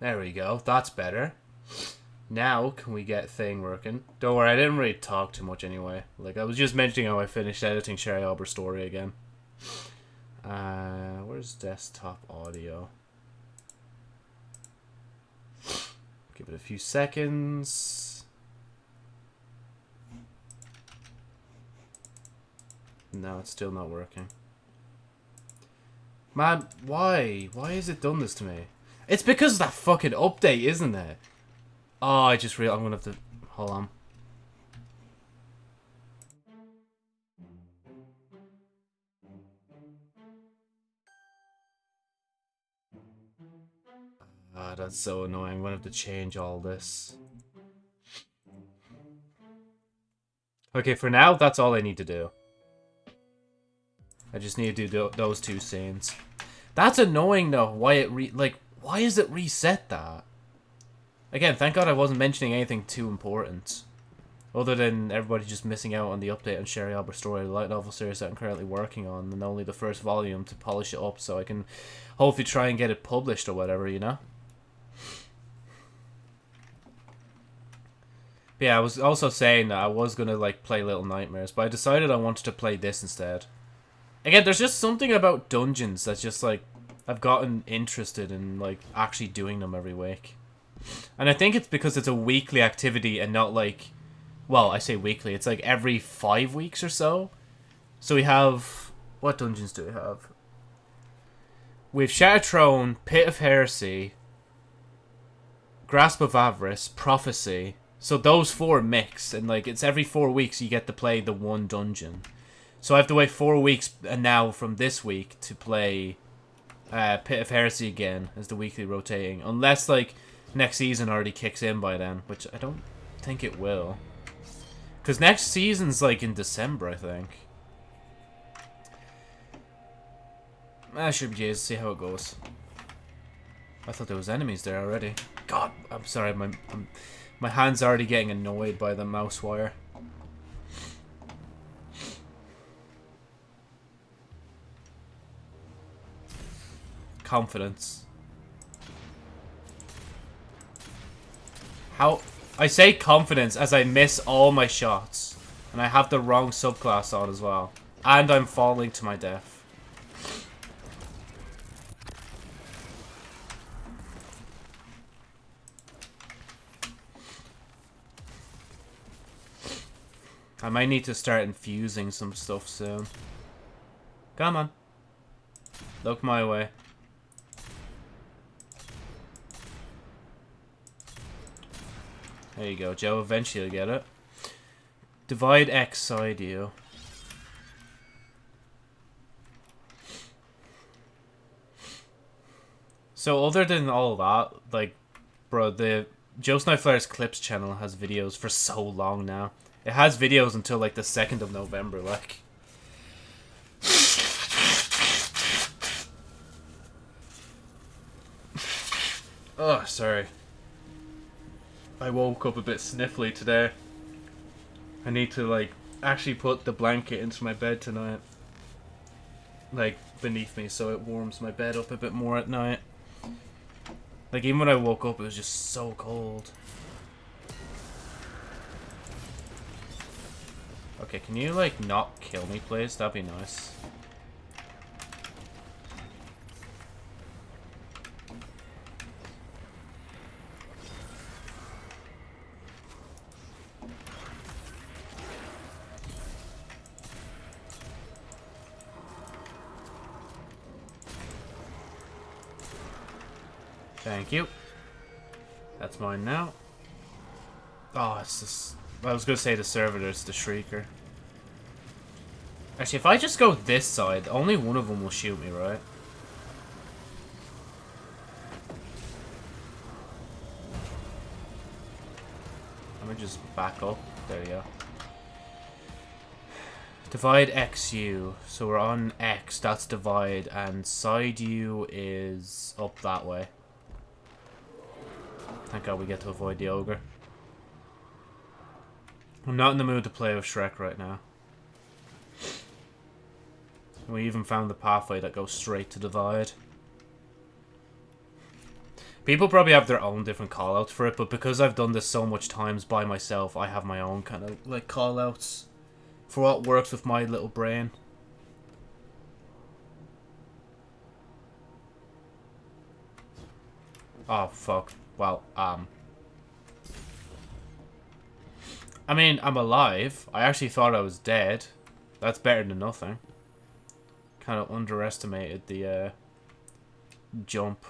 There we go. That's better. Now, can we get thing working? Don't worry, I didn't really talk too much anyway. Like, I was just mentioning how I finished editing Sherry Albert story again. Uh, where's desktop audio? Give it a few seconds. No, it's still not working. Man, why? Why has it done this to me? It's because of that fucking update, isn't it? Oh, I just real I'm gonna have to hold on. Ah, that's so annoying. I'm gonna have to change all this. Okay, for now, that's all I need to do. I just need to do those two scenes. That's annoying, though. Why it re- like, why is it reset that? Again, thank God I wasn't mentioning anything too important. Other than everybody just missing out on the update on Sherry Albert Story, the light novel series that I'm currently working on, and only the first volume to polish it up so I can hopefully try and get it published or whatever, you know? But yeah, I was also saying that I was gonna like play Little Nightmares, but I decided I wanted to play this instead. Again, there's just something about dungeons that's just like I've gotten interested in like actually doing them every week. And I think it's because it's a weekly activity and not like well, I say weekly, it's like every five weeks or so. So we have what dungeons do we have? We have Shattered Throne, Pit of Heresy, Grasp of Avarice, Prophecy. So those four mix, and like it's every four weeks you get to play the one dungeon. So I have to wait four weeks and now from this week to play uh, Pit of Heresy again as the weekly rotating. Unless like next season already kicks in by then, which I don't think it will. Because next season's like in December, I think. I should be to see how it goes. I thought there was enemies there already. God, I'm sorry, my I'm, my hand's already getting annoyed by the mouse wire. Confidence. How... I say confidence as I miss all my shots. And I have the wrong subclass on as well. And I'm falling to my death. I might need to start infusing some stuff soon. Come on. Look my way. There you go, Joe. Eventually you'll get it. Divide X side you. So other than all that, like, bro, the Joe Snowflare's Clips channel has videos for so long now. It has videos until like the 2nd of November, like. oh, sorry. I woke up a bit sniffly today. I need to like actually put the blanket into my bed tonight. Like beneath me so it warms my bed up a bit more at night. Like even when I woke up it was just so cold. Okay, can you, like, not kill me, please? That'd be nice. Thank you. That's mine now. Oh, it's just I was gonna say the servitors, the Shrieker. Actually, if I just go this side, only one of them will shoot me, right? Let me just back up. There you go. Divide XU. So we're on X, that's divide, and side U is up that way. Thank god we get to avoid the ogre. I'm not in the mood to play with Shrek right now. We even found the pathway that goes straight to Divide. People probably have their own different callouts for it, but because I've done this so much times by myself, I have my own kind of like callouts for what works with my little brain. Oh, fuck. Well, um... I mean, I'm alive. I actually thought I was dead. That's better than nothing. Kind of underestimated the, uh... Jump.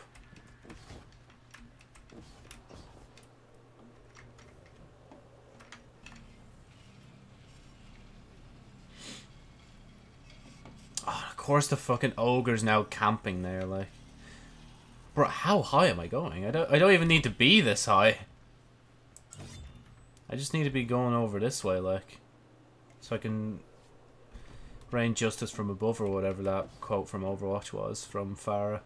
Of course the fucking ogre's now camping there, like... Bro, how high am I going? I don't I don't even need to be this high. I just need to be going over this way, like. So I can rain justice from above or whatever that quote from Overwatch was from Pharah.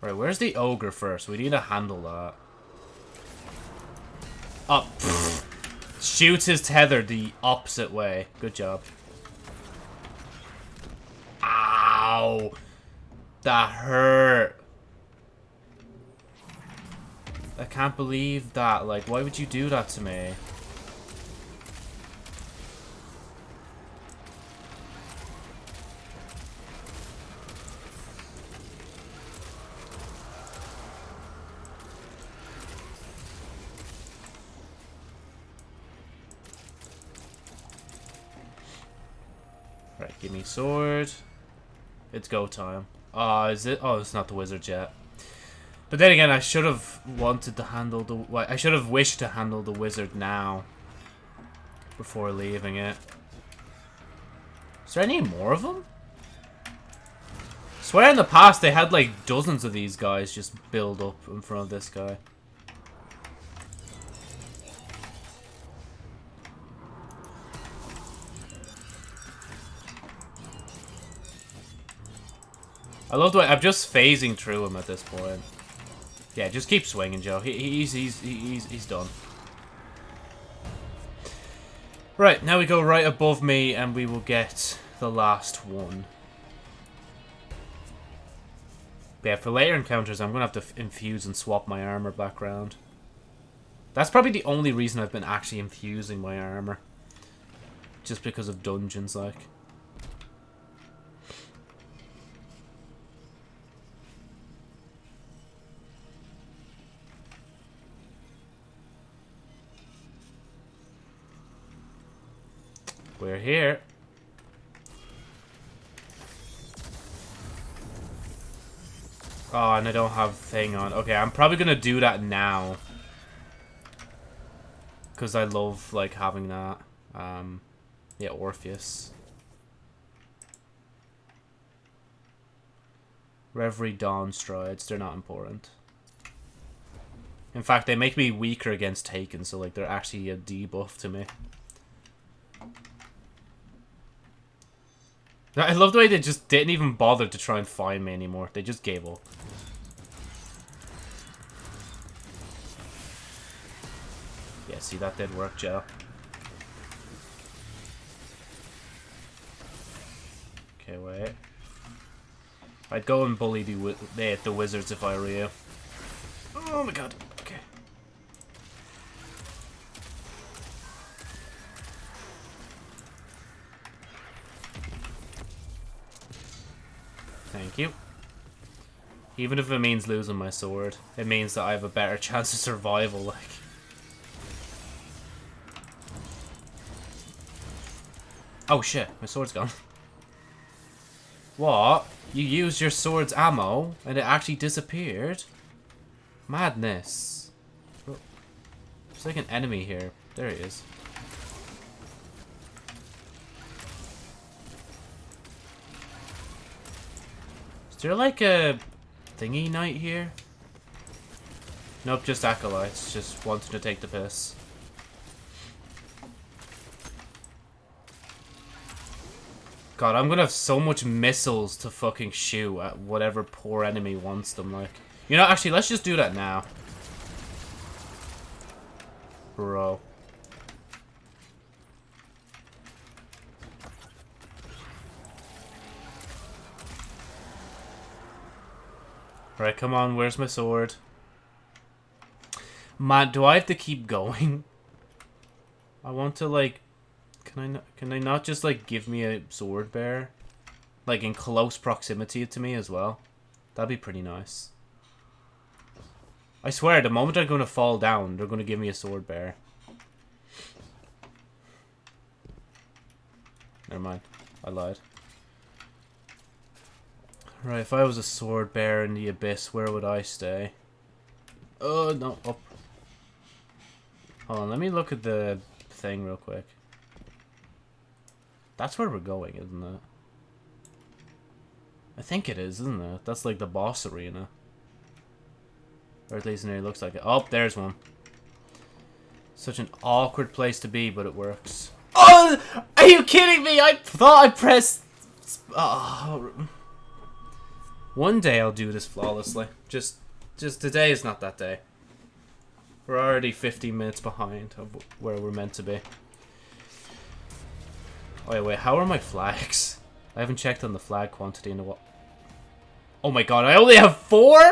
Right, where's the ogre first? We need to handle that. Up. Shoots his tether the opposite way. Good job. Ow! That hurt. I can't believe that. Like, why would you do that to me? Right, give me sword. It's go time. Ah, uh, is it? Oh, it's not the wizard yet. But then again, I should have wanted to handle the... I should have wished to handle the wizard now. Before leaving it. Is there any more of them? I swear in the past they had like dozens of these guys just build up in front of this guy. I love the way I'm just phasing through him at this point. Yeah, just keep swinging, Joe. He, he's he's he's he's done. Right, now we go right above me and we will get the last one. But yeah, for later encounters, I'm going to have to infuse and swap my armor background. That's probably the only reason I've been actually infusing my armor. Just because of dungeons, like. We're here. Oh, and I don't have thing on. Okay, I'm probably going to do that now. Because I love, like, having that. Um, yeah, Orpheus. Reverie Dawn Strides. They're not important. In fact, they make me weaker against Taken, so, like, they're actually a debuff to me. I love the way they just didn't even bother to try and find me anymore. They just gave up. Yeah, see, that did work, Joe. Okay, wait. I'd go and bully the, the, the wizards if I were you. Oh my god. Thank you. Even if it means losing my sword, it means that I have a better chance of survival, like. Oh shit, my sword's gone. What? You used your sword's ammo, and it actually disappeared? Madness. Oh. There's like an enemy here. There he is. There like a thingy knight here? Nope, just acolytes, just wanting to take the piss. God, I'm gonna have so much missiles to fucking shoot at whatever poor enemy wants them, like. You know, actually, let's just do that now. Bro. Alright, come on, where's my sword? Man, do I have to keep going? I want to, like... Can I not, can I not just, like, give me a sword bear? Like, in close proximity to me as well? That'd be pretty nice. I swear, the moment I'm going to fall down, they're going to give me a sword bear. Never mind. I lied. Right, if I was a sword bear in the abyss, where would I stay? Oh, no, up. Hold on, let me look at the thing real quick. That's where we're going, isn't it? I think it is, isn't it? That's like the boss arena. Or at least it looks like it. Oh, there's one. Such an awkward place to be, but it works. Oh! Are you kidding me? I thought I pressed... Oh. One day I'll do this flawlessly. Just, just today is not that day. We're already 15 minutes behind of where we're meant to be. Oh, wait, wait, how are my flags? I haven't checked on the flag quantity in a while. Oh my god, I only have four?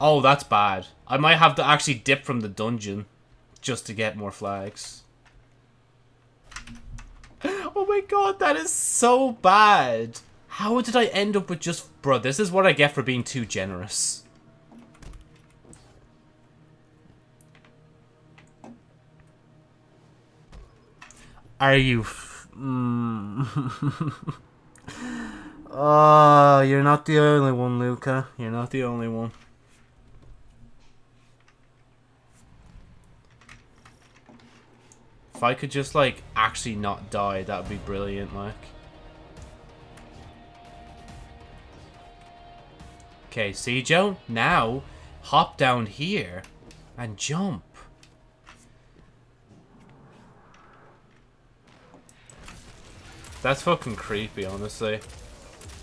Oh, that's bad. I might have to actually dip from the dungeon just to get more flags. Oh my god, that is so bad. How did I end up with just... Bro, this is what I get for being too generous. Are you... Mm. oh, you're not the only one, Luca. You're not the only one. If I could just, like, actually not die, that would be brilliant, like. Okay, see, Joe? Now, hop down here and jump. That's fucking creepy, honestly.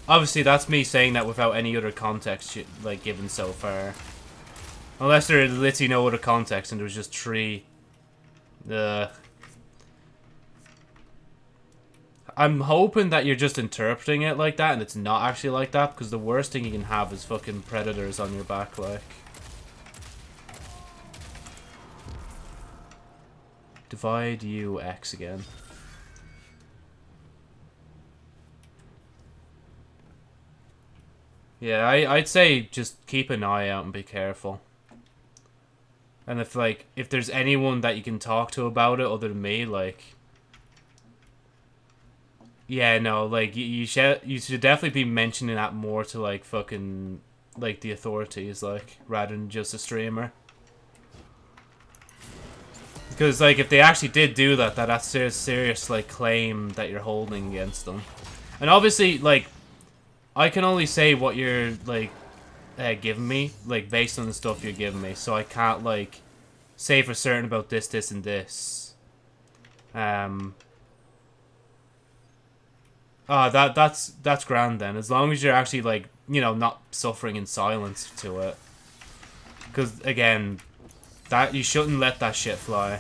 Obviously, that's me saying that without any other context, like, given so far. Unless there is literally no other context and there was just three... Uh, I'm hoping that you're just interpreting it like that and it's not actually like that because the worst thing you can have is fucking predators on your back, like. Divide U X again. Yeah, I, I'd say just keep an eye out and be careful. And if, like, if there's anyone that you can talk to about it other than me, like, yeah, no, like you, you should you should definitely be mentioning that more to like fucking like the authorities, like rather than just a streamer. Because like if they actually did do that, that that's a serious like claim that you're holding against them. And obviously, like I can only say what you're like uh, giving me, like based on the stuff you're giving me. So I can't like say for certain about this, this, and this. Um, Ah, that that's that's grand then. As long as you're actually like you know not suffering in silence to it. Because again, that you shouldn't let that shit fly.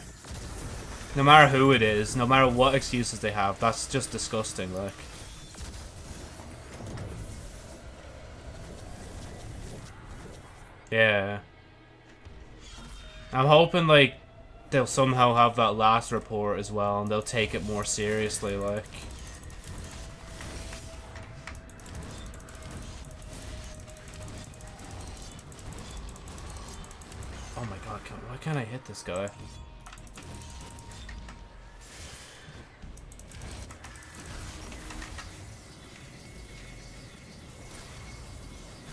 No matter who it is, no matter what excuses they have, that's just disgusting. Like. Yeah. I'm hoping like they'll somehow have that last report as well and they'll take it more seriously like. Can't I hit this guy?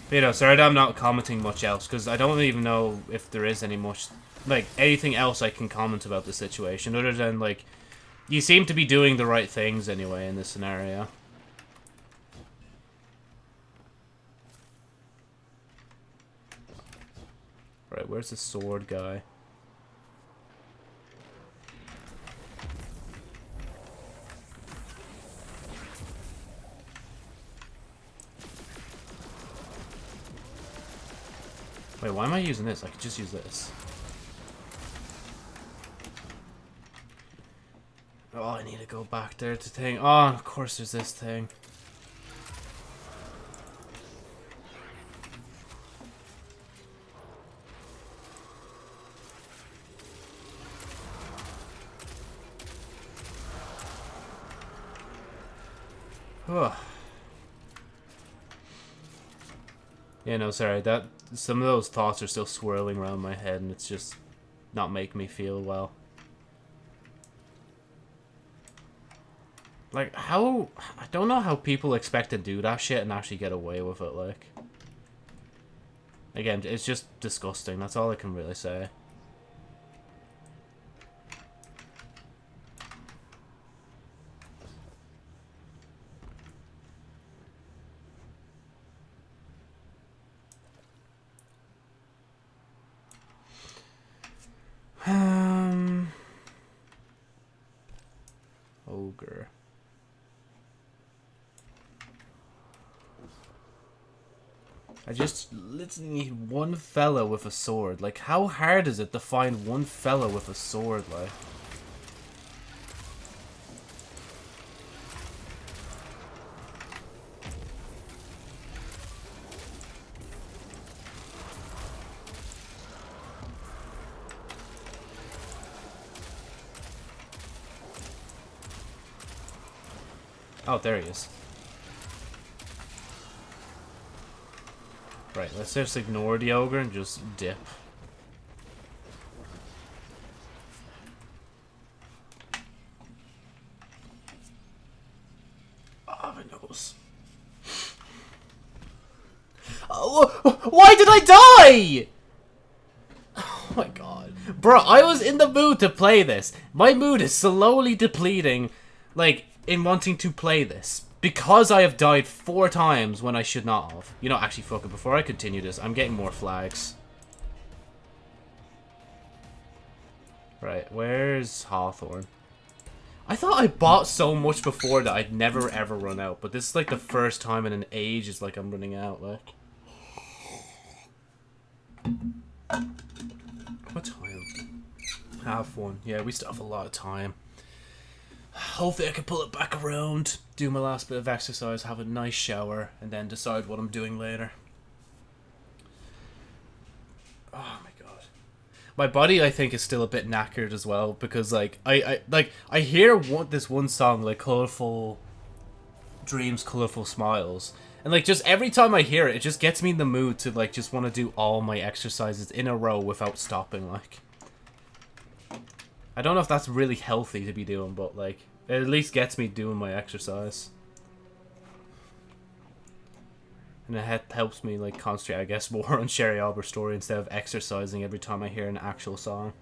But, you know, sorry I'm not commenting much else, because I don't even know if there is any much, like, anything else I can comment about the situation, other than, like, you seem to be doing the right things anyway in this scenario. Right, where's the sword guy? Wait, why am I using this? I could just use this. Oh, I need to go back there to thing. Oh, of course there's this thing. Yeah, no, sorry. That some of those thoughts are still swirling around my head, and it's just not making me feel well. Like, how... I don't know how people expect to do that shit and actually get away with it, like. Again, it's just disgusting. That's all I can really say. Um, ogre. I just literally need one fella with a sword. Like, how hard is it to find one fella with a sword, like? Oh, there he is. Right, let's just ignore the ogre and just dip. Oh, my nose. Oh, why did I die? Oh my god. Bro, I was in the mood to play this. My mood is slowly depleting, like, in wanting to play this. Because I have died four times when I should not have. You know, actually, fuck it. Before I continue this, I'm getting more flags. Right, where's Hawthorne? I thought I bought so much before that I'd never ever run out. But this is like the first time in an age it's like I'm running out, like. What time? Half one. Yeah, we still have a lot of time. Hopefully I can pull it back around, do my last bit of exercise, have a nice shower, and then decide what I'm doing later. Oh my god. My body, I think, is still a bit knackered as well, because, like, I, I like, I hear one, this one song, like, Colorful Dreams, Colorful Smiles, and, like, just every time I hear it, it just gets me in the mood to, like, just want to do all my exercises in a row without stopping, like. I don't know if that's really healthy to be doing, but like, it at least gets me doing my exercise. And it helps me like concentrate, I guess, more on Sherry Albert's story instead of exercising every time I hear an actual song.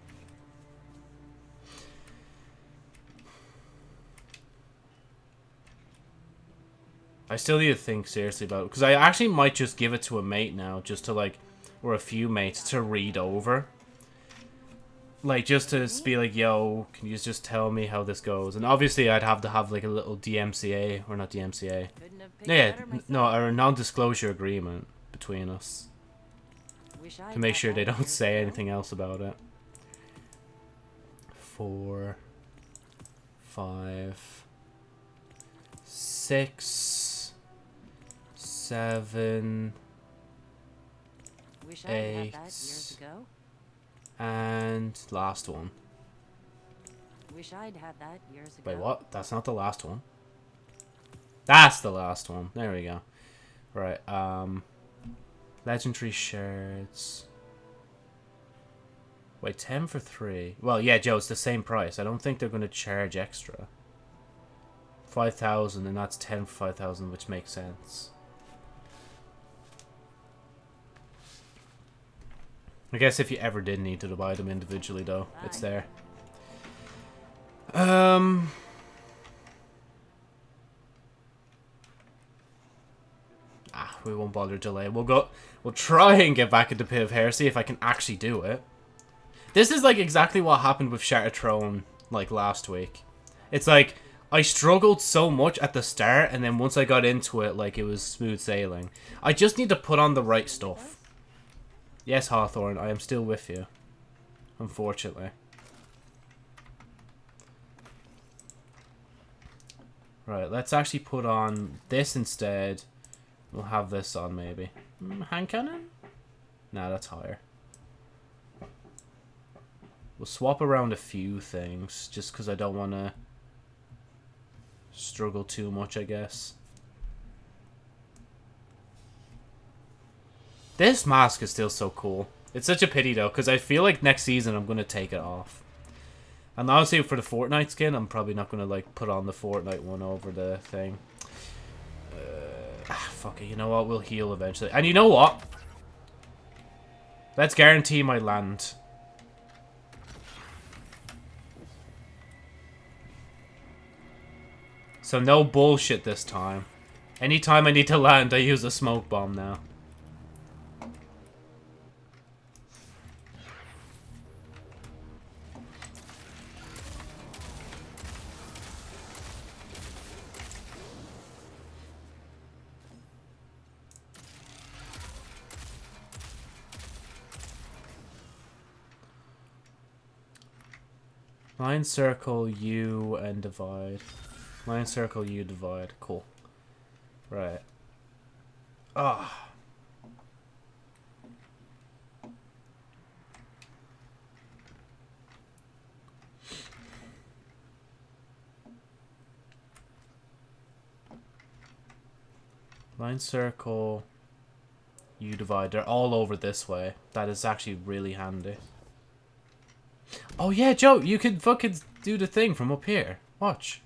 I still need to think seriously about it, because I actually might just give it to a mate now, just to like, or a few mates to read over like just to be like, yo, can you just tell me how this goes? And obviously, I'd have to have like a little DMCA or not DMCA. Yeah, no, or a non-disclosure agreement between us to make sure they don't say anything else about it. Four, five, six, seven, eight. And last one. Wish I'd had that years ago. Wait, what? That's not the last one. That's the last one. There we go. Right, um... Legendary shirts... Wait, 10 for 3. Well, yeah, Joe, it's the same price. I don't think they're going to charge extra. 5,000, and that's 10 for 5,000, which makes sense. I guess if you ever did need to buy them individually, though, Bye. it's there. Um... Ah, we won't bother delay. We'll go... We'll try and get back into Pit of Heresy if I can actually do it. This is, like, exactly what happened with Shattered Throne, like, last week. It's like, I struggled so much at the start, and then once I got into it, like, it was smooth sailing. I just need to put on the right stuff. Yes, Hawthorne, I am still with you. Unfortunately. Right, let's actually put on this instead. We'll have this on, maybe. Mm, hand cannon? Nah, that's higher. We'll swap around a few things, just because I don't want to struggle too much, I guess. This mask is still so cool. It's such a pity though, because I feel like next season I'm gonna take it off. And honestly, for the Fortnite skin, I'm probably not gonna like put on the Fortnite one over the thing. Uh, ah, fuck it. You know what? We'll heal eventually. And you know what? Let's guarantee my land. So no bullshit this time. Anytime I need to land, I use a smoke bomb now. Line circle U and divide. Line circle U divide. Cool. Right. Ah. Line circle U divide. They're all over this way. That is actually really handy. Oh yeah, Joe, you could fucking do the thing from up here. Watch.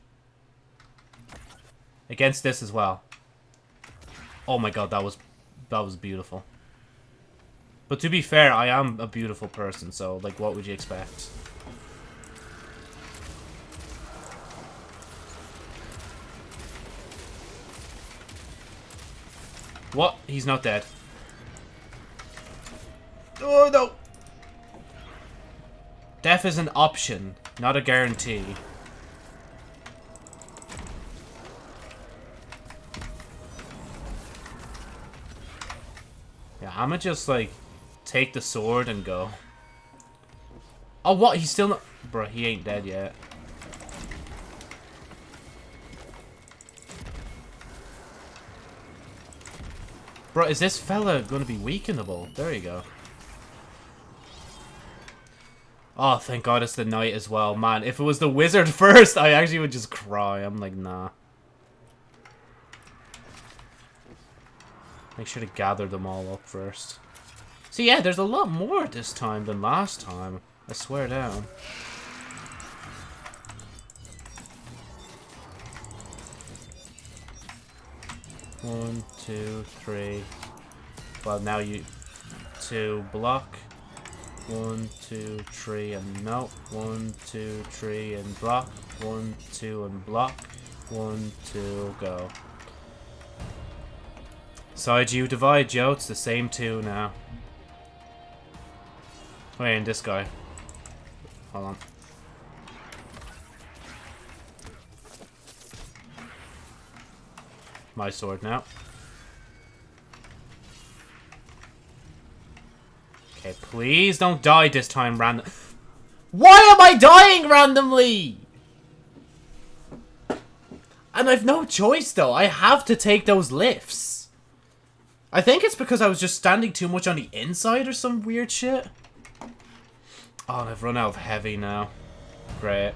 Against this as well. Oh my god, that was that was beautiful. But to be fair, I am a beautiful person, so like what would you expect? What? He's not dead. Oh no! Death is an option, not a guarantee. Yeah, I'ma just, like, take the sword and go. Oh, what? He's still not... Bro, he ain't dead yet. Bro, is this fella gonna be weakenable? There you go. Oh, thank God it's the knight as well. Man, if it was the wizard first, I actually would just cry. I'm like, nah. Make sure to gather them all up first. See, yeah, there's a lot more this time than last time. I swear down. One, two, three. Well, now you... Two, block. One, two, three, and melt. One, two, three, and block. One, two, and block. One, two, go. Side you divide, Joe. It's the same two now. Wait, and this guy. Hold on. My sword now. Okay, please don't die this time random. Why am I dying randomly? And I've no choice though. I have to take those lifts. I think it's because I was just standing too much on the inside or some weird shit. Oh, and I've run out of heavy now. Great.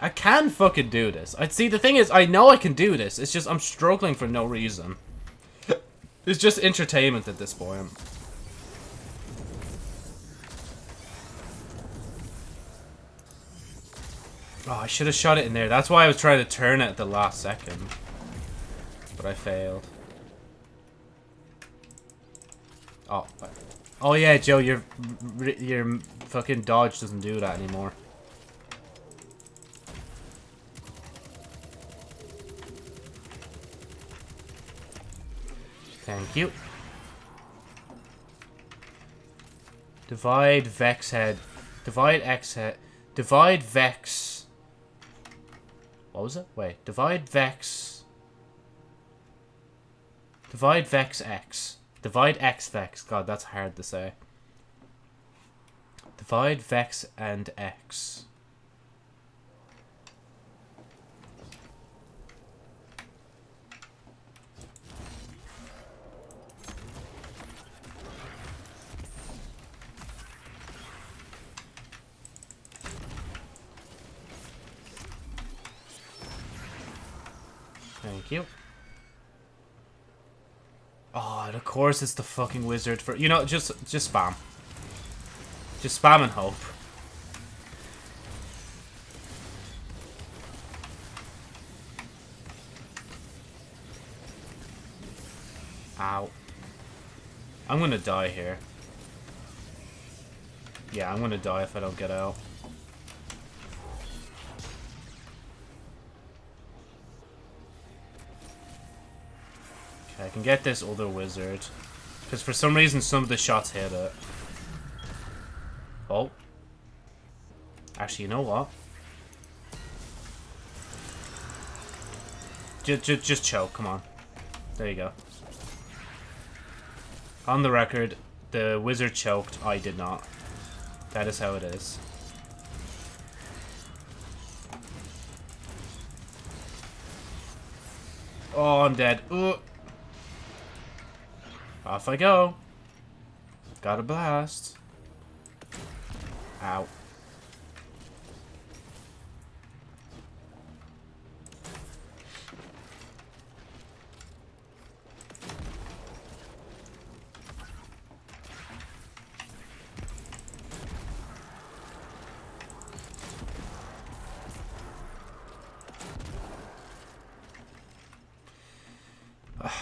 I can fucking do this. I'd see the thing is I know I can do this. It's just I'm struggling for no reason. it's just entertainment at this point. Oh, I should have shot it in there. That's why I was trying to turn it at the last second. But I failed. Oh. Oh yeah, Joe, your your fucking dodge doesn't do that anymore. Thank you. Divide Vex head. Divide X head. Divide Vex. What was it? Wait. Divide Vex. Divide Vex X. Divide X Vex. God, that's hard to say. Divide Vex and X. Thank you. Oh, and of course it's the fucking wizard for... You know, just, just spam. Just spam and hope. Ow. I'm gonna die here. Yeah, I'm gonna die if I don't get out. Can get this other wizard. Because for some reason some of the shots hit it. Oh. Actually, you know what? Just, just, just choke, come on. There you go. On the record, the wizard choked, I did not. That is how it is. Oh, I'm dead. Ooh. Off I go. Got a blast. Ow.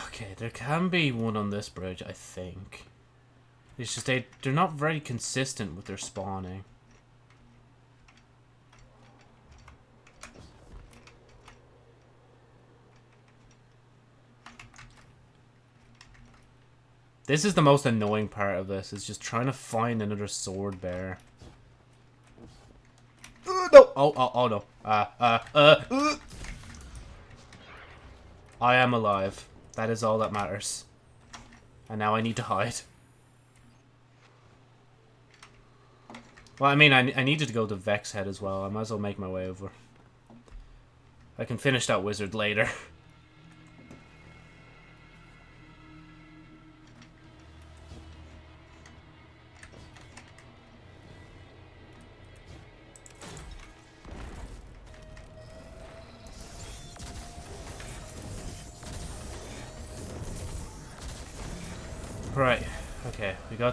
Okay, there can be one on this bridge, I think. It's just they, they're not very consistent with their spawning. This is the most annoying part of this, is just trying to find another sword bear. Uh, no! Oh, oh, oh no. Uh, uh, uh, uh. I am alive. That is all that matters. And now I need to hide. Well, I mean, I, I needed to go to Vex Head as well. I might as well make my way over. I can finish that wizard later.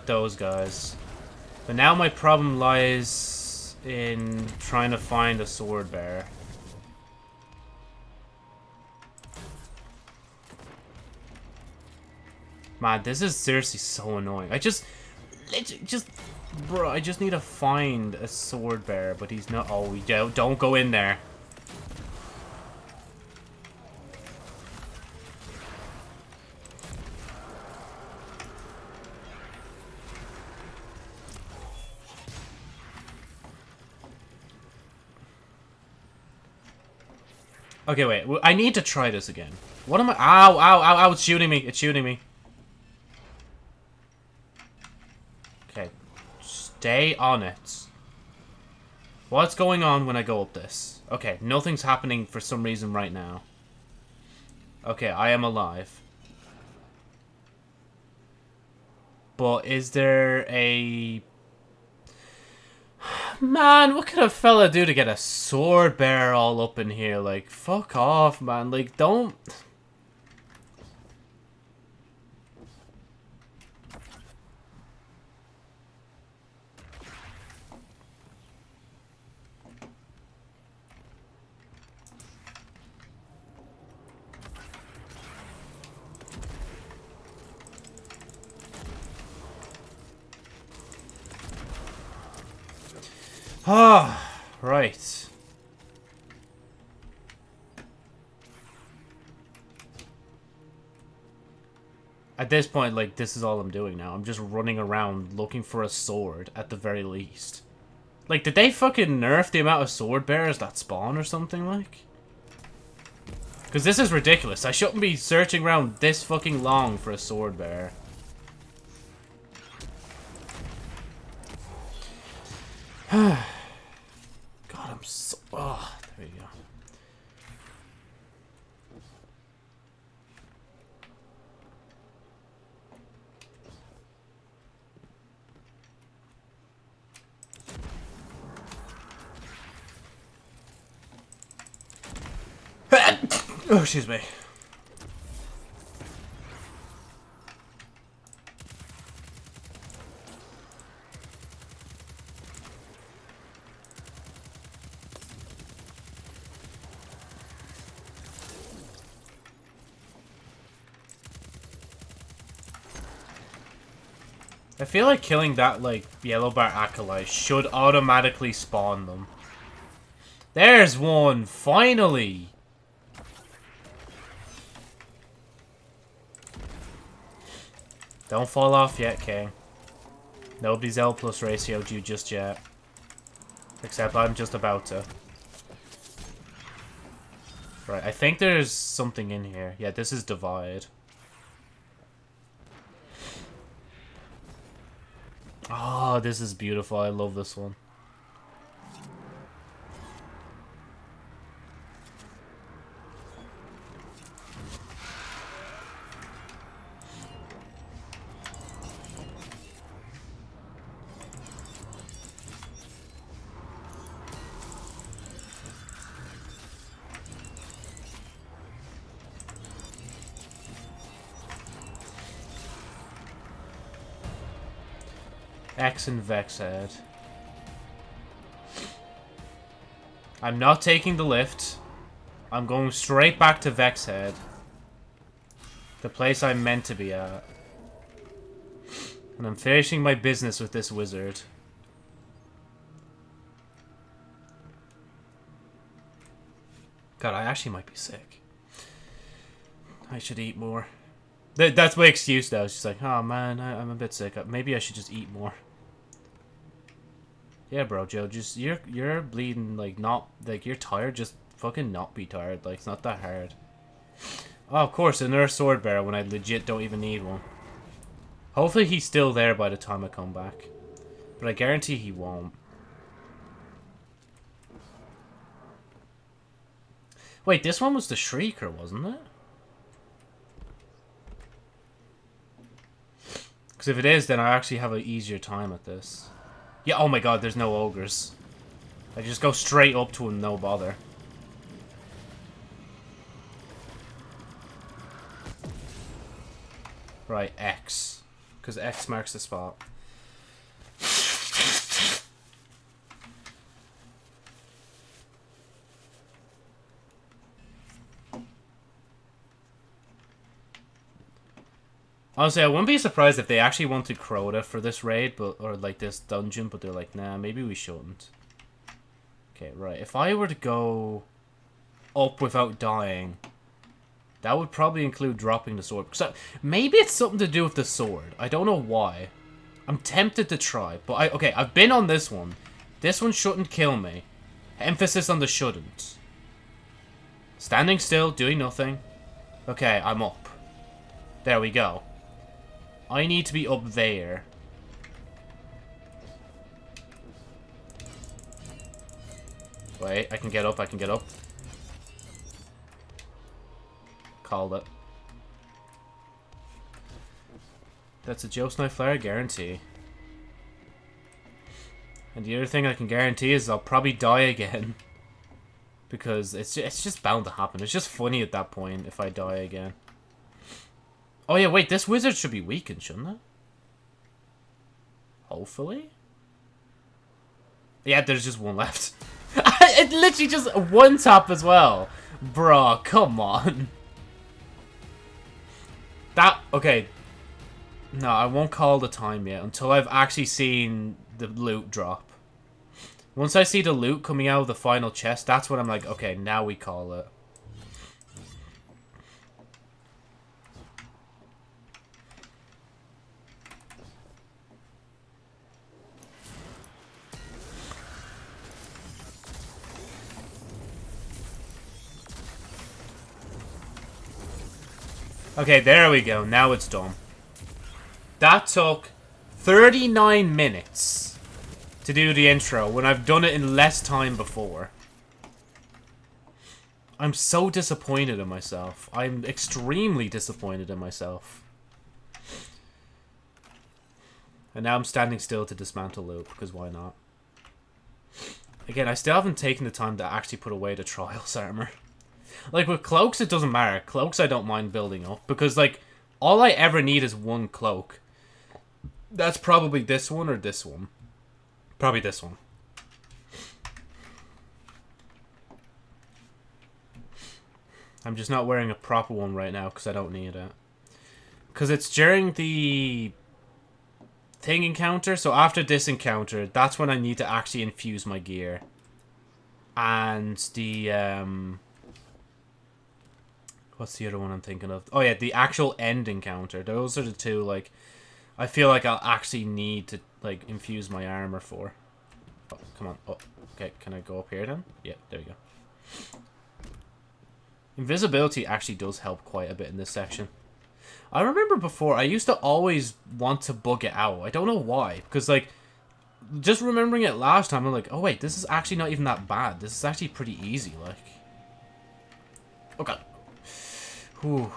those guys. But now my problem lies in trying to find a sword bear. Man, this is seriously so annoying. I just, just, bro, I just need to find a sword bear, but he's not. Oh, don't, don't go in there. Okay, wait. I need to try this again. What am I? Ow, ow, ow, ow. It's shooting me. It's shooting me. Okay. Stay on it. What's going on when I go up this? Okay, nothing's happening for some reason right now. Okay, I am alive. But is there a Man, what could a fella do to get a sword bear all up in here? Like, fuck off, man. Like, don't... Ah, right. At this point, like, this is all I'm doing now. I'm just running around looking for a sword, at the very least. Like, did they fucking nerf the amount of sword bearers that spawn or something, like? Because this is ridiculous. I shouldn't be searching around this fucking long for a sword bearer. so... Oh, there you go. oh, excuse me. I feel like killing that, like, yellow bar acolyte should automatically spawn them. There's one! Finally! Don't fall off yet, King. Nobody's L plus ratioed you just yet. Except I'm just about to. Right, I think there's something in here. Yeah, this is Divide. Oh, this is beautiful. I love this one. X and Vex head. I'm not taking the lift. I'm going straight back to Vex head. The place I'm meant to be at. And I'm finishing my business with this wizard. God, I actually might be sick. I should eat more. That's my excuse though. She's like, oh man, I, am a bit sick. Uh, maybe I should just eat more. Yeah, bro, Joe, just you're you're bleeding like not like you're tired. Just fucking not be tired. Like it's not that hard. Oh, of course, and another sword bearer when I legit don't even need one. Hopefully he's still there by the time I come back. But I guarantee he won't. Wait, this one was the Shrieker, wasn't it? Because if it is, then I actually have an easier time at this. Yeah, oh my god, there's no ogres. I just go straight up to him, no bother. Right, X. Because X marks the spot. Honestly, I wouldn't be surprised if they actually wanted Crota for this raid, but or like this dungeon, but they're like, nah, maybe we shouldn't. Okay, right. If I were to go up without dying, that would probably include dropping the sword. So maybe it's something to do with the sword. I don't know why. I'm tempted to try, but I okay. I've been on this one. This one shouldn't kill me. Emphasis on the shouldn't. Standing still, doing nothing. Okay, I'm up. There we go. I need to be up there. Wait, I can get up, I can get up. Called it. That's a Joe Snipe Flare guarantee. And the other thing I can guarantee is I'll probably die again. Because it's, it's just bound to happen. It's just funny at that point if I die again. Oh yeah, wait, this wizard should be weakened, shouldn't it? Hopefully? Yeah, there's just one left. it literally just one tap as well. Bruh, come on. That, okay. No, I won't call the time yet until I've actually seen the loot drop. Once I see the loot coming out of the final chest, that's when I'm like, okay, now we call it. Okay, there we go. Now it's done. That took 39 minutes to do the intro when I've done it in less time before. I'm so disappointed in myself. I'm extremely disappointed in myself. And now I'm standing still to dismantle loop, because why not? Again, I still haven't taken the time to actually put away the Trials armor. Like, with cloaks, it doesn't matter. Cloaks, I don't mind building up. Because, like, all I ever need is one cloak. That's probably this one or this one. Probably this one. I'm just not wearing a proper one right now because I don't need it. Because it's during the thing encounter. So after this encounter, that's when I need to actually infuse my gear. And the um what's the other one I'm thinking of? Oh yeah, the actual end encounter. Those are the two like I feel like I'll actually need to like infuse my armor for. Oh, come on. Oh, okay. Can I go up here then? Yeah, there we go. Invisibility actually does help quite a bit in this section. I remember before, I used to always want to bug it out. I don't know why. Because, like, just remembering it last time, I'm like, oh, wait, this is actually not even that bad. This is actually pretty easy, like. Okay. Whew.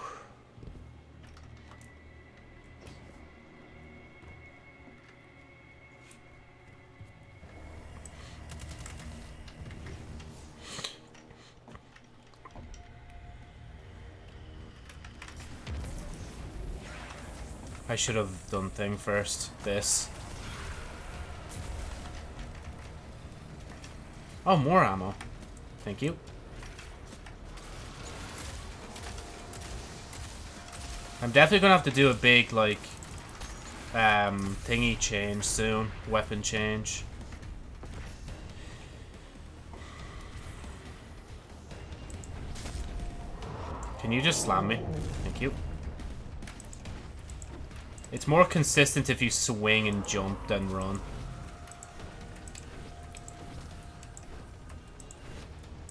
I should have done thing first. This. Oh, more ammo. Thank you. I'm definitely gonna have to do a big, like, um, thingy change soon. Weapon change. Can you just slam me? Thank you. It's more consistent if you swing and jump than run.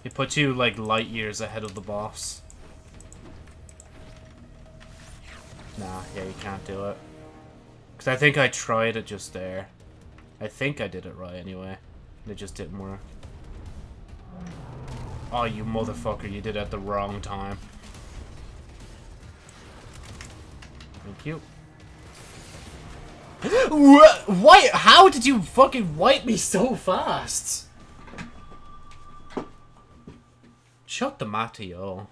It puts you, like, light years ahead of the boss. Nah, yeah, you can't do it. Because I think I tried it just there. I think I did it right anyway. It just didn't work. Oh, you motherfucker, you did it at the wrong time. Thank you. Why? How did you fucking wipe me so fast? Shut the Mateo.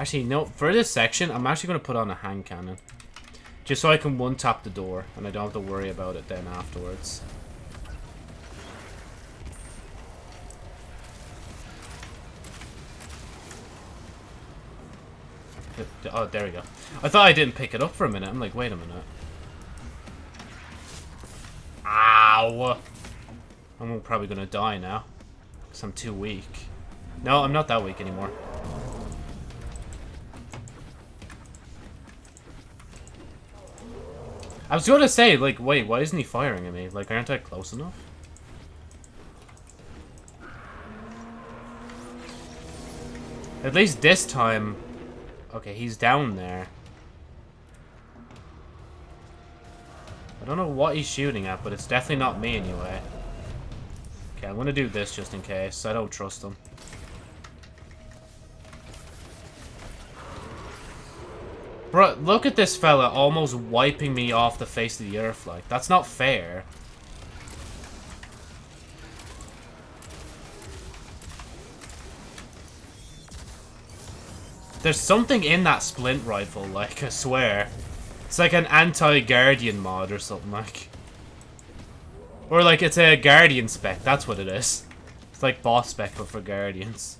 Actually, no, for this section, I'm actually going to put on a hand cannon. Just so I can one-tap the door, and I don't have to worry about it then afterwards. Oh, there we go. I thought I didn't pick it up for a minute. I'm like, wait a minute. Ow! I'm probably gonna die now. Because I'm too weak. No, I'm not that weak anymore. I was gonna say, like, wait, why isn't he firing at me? Like, aren't I close enough? At least this time, Okay, he's down there. I don't know what he's shooting at, but it's definitely not me anyway. Okay, I'm gonna do this just in case. I don't trust him. Bro, look at this fella almost wiping me off the face of the earth, like. That's not fair. There's something in that splint rifle, like, I swear. It's like an anti-guardian mod or something, like. Or like it's a guardian spec, that's what it is. It's like boss spec, but for guardians.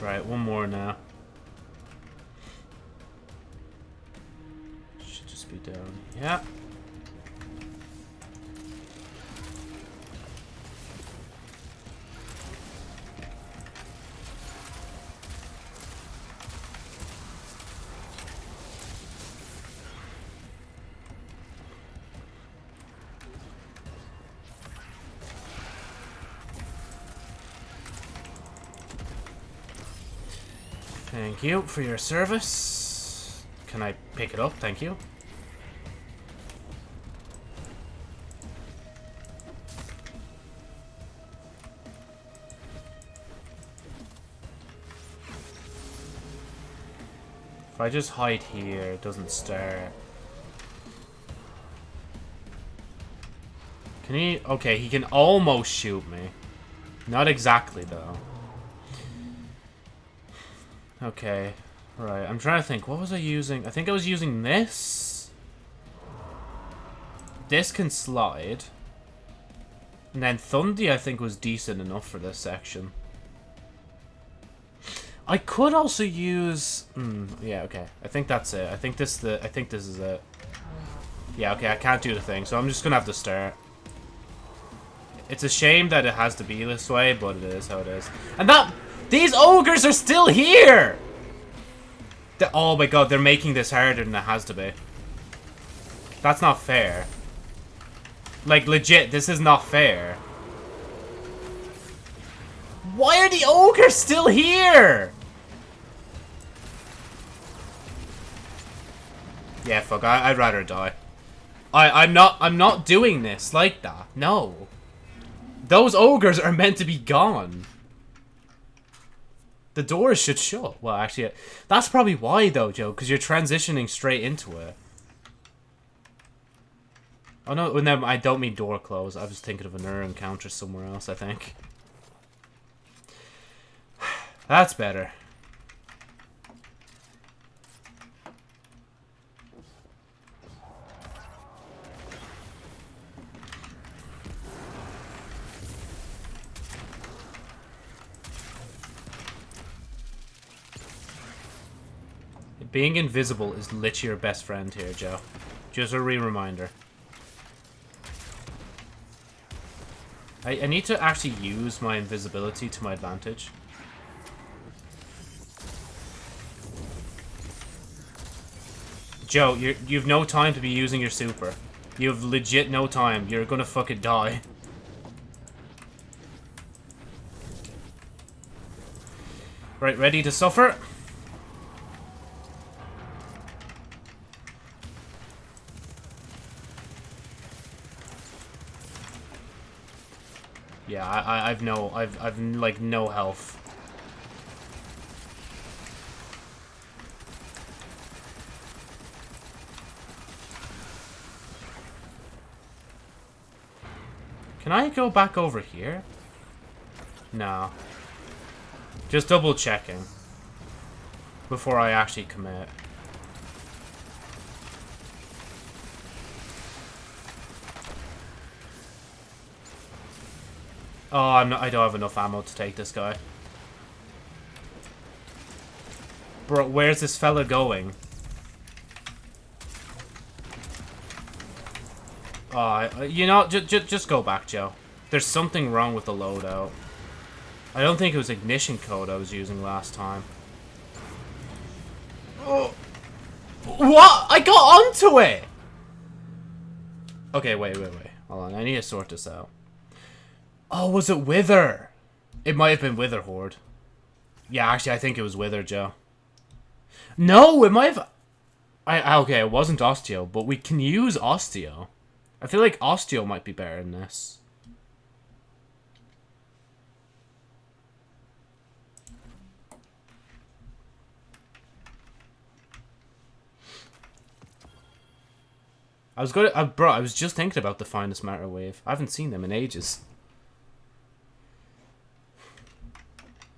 Right, one more now. Should just be down. Yeah. Thank you for your service. Can I pick it up? Thank you. If I just hide here, it doesn't stir. Can he? Okay, he can almost shoot me. Not exactly, though. Okay. Right, I'm trying to think. What was I using? I think I was using this? this can slide. And then Thundy, I think, was decent enough for this section. I could also use... Hmm, yeah, okay. I think that's it. I think this the. I think this is it. Yeah, okay, I can't do the thing, so I'm just gonna have to start. It's a shame that it has to be this way, but it is how it is. And that... These ogres are still here! The, oh my god, they're making this harder than it has to be. That's not fair. Like, legit, this is not fair. Why are the ogres still here? Yeah, fuck, I, would rather die. I, I'm not, I'm not doing this like that. No. Those ogres are meant to be gone. The doors should shut. Well, actually, that's probably why, though, Joe, because you're transitioning straight into it. Oh, no, no, I don't mean door close. I was thinking of another encounter somewhere else, I think. That's better. Being invisible is literally your best friend here, Joe. Just a re-reminder. I, I need to actually use my invisibility to my advantage. Joe, you you've no time to be using your super. You have legit no time. You're gonna fucking die. Right, ready to suffer? Yeah, I, I, I've no, I've, I've, like, no health. Can I go back over here? No. Just double checking. Before I actually commit. Oh, I'm not, I don't have enough ammo to take this guy. Bro, where's this fella going? Oh, you know, just just go back, Joe. There's something wrong with the loadout. I don't think it was ignition code I was using last time. Oh. What? I got onto it! Okay, wait, wait, wait. Hold on, I need to sort this out. Oh, was it Wither? It might have been Witherhoard. Yeah, actually, I think it was Wither, Joe. No, it might have... I, okay, it wasn't Osteo, but we can use Osteo. I feel like Osteo might be better than this. I was to, uh, bro, I was just thinking about the Finest Matter Wave. I haven't seen them in ages.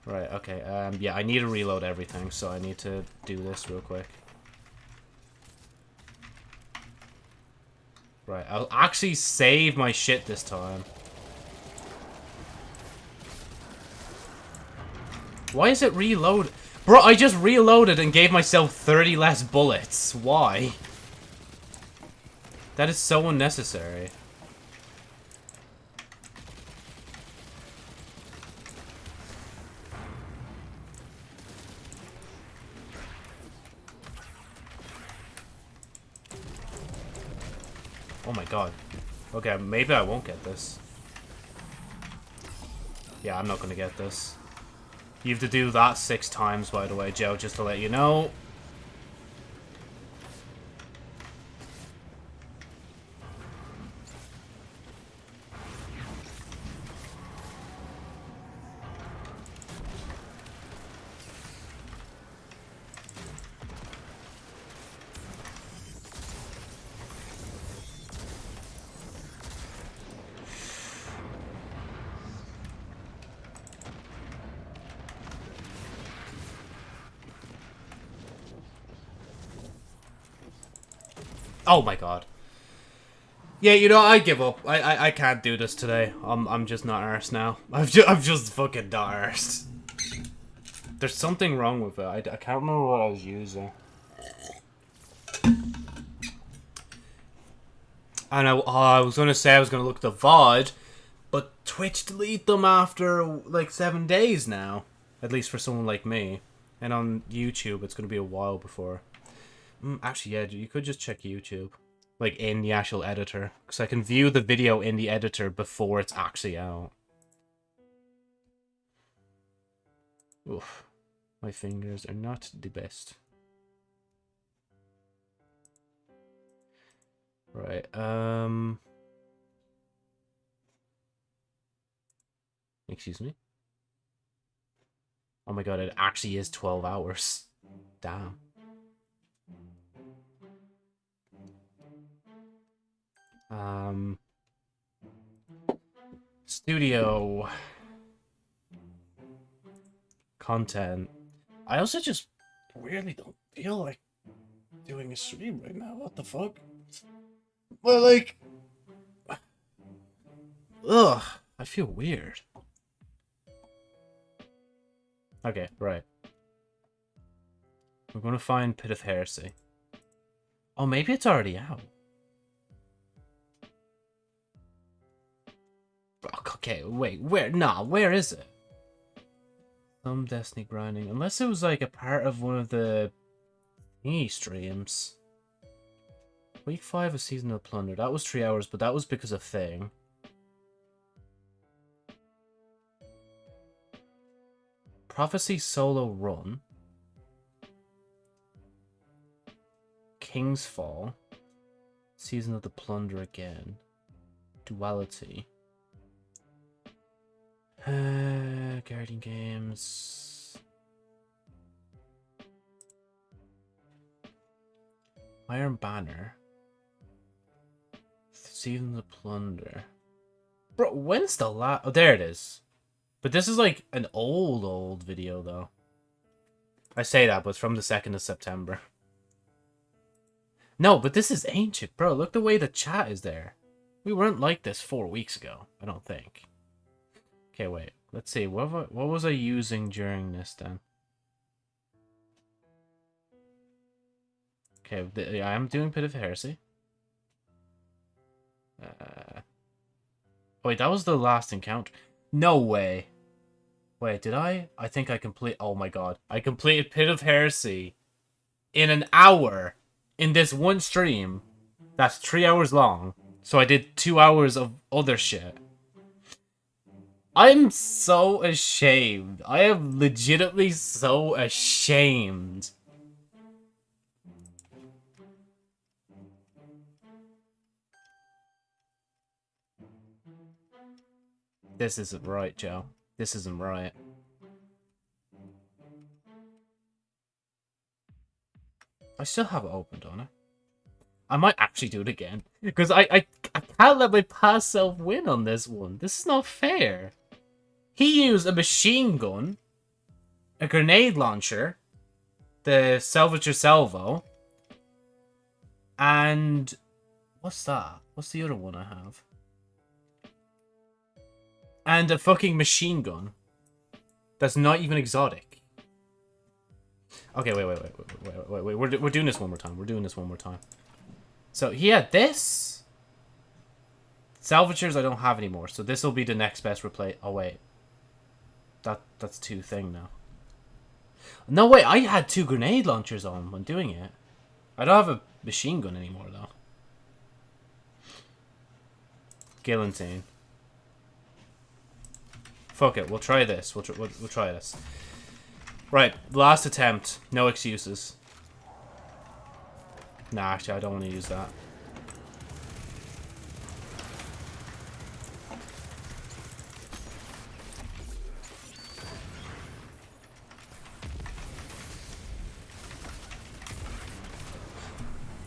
Right, okay. Um, yeah, I need to reload everything, so I need to do this real quick. Right, I'll actually save my shit this time. Why is it reload? Bro, I just reloaded and gave myself 30 less bullets. Why? That is so unnecessary. Oh my god. Okay, maybe I won't get this. Yeah, I'm not gonna get this. You have to do that six times, by the way, Joe, just to let you know. Oh my god. Yeah, you know, I give up. I, I, I can't do this today. I'm I'm just not arsed now. I've just, I'm just fucking not arsed. There's something wrong with it. I, I can't remember what I was using. And I, oh, I was gonna say I was gonna look at the VOD, but Twitch delete them after like seven days now. At least for someone like me. And on YouTube, it's gonna be a while before. Mm, actually, yeah, you could just check YouTube like in the actual editor because I can view the video in the editor before it's actually out. Oof, my fingers are not the best. Right, um... Excuse me? Oh my god, it actually is 12 hours. Damn. Um, studio content. I also just weirdly don't feel like doing a stream right now. What the fuck? But like, ugh, I feel weird. Okay, right. We're gonna find Pit of Heresy. Oh, maybe it's already out. Okay, wait, where? Nah, where is it? Some Destiny grinding. Unless it was like a part of one of the thingy streams. Week 5 of Season of Plunder. That was 3 hours, but that was because of Thing. Prophecy Solo Run. King's Fall. Season of the Plunder again. Duality. Uh, Guardian Games. Iron Banner. Season the Plunder. Bro, when's the last... Oh, there it is. But this is like an old, old video, though. I say that, but it's from the 2nd of September. No, but this is ancient, bro. Look the way the chat is there. We weren't like this four weeks ago, I don't think. Okay, wait. Let's see. What, what was I using during this then? Okay, the, I am doing Pit of Heresy. Uh, wait, that was the last encounter. No way. Wait, did I? I think I complete. Oh my god. I completed Pit of Heresy in an hour in this one stream. That's three hours long. So I did two hours of other shit. I'm so ashamed. I am legitimately so ashamed. This isn't right, Joe. This isn't right. I still have it opened on it. I might actually do it again. Because I, I, I can't let my past self win on this one. This is not fair. He used a machine gun, a grenade launcher, the Salvager Salvo, and what's that? What's the other one I have? And a fucking machine gun. That's not even exotic. Okay, wait, wait, wait, wait, wait, wait, wait. We're, we're doing this one more time. We're doing this one more time. So he had this. Salvagers I don't have anymore, so this will be the next best replay. Oh, wait. That That's two thing now. No, way, I had two grenade launchers on when doing it. I don't have a machine gun anymore, though. Guillotine. Fuck it, we'll try this. We'll, tr we'll, we'll try this. Right, last attempt. No excuses. Nah, actually, I don't want to use that.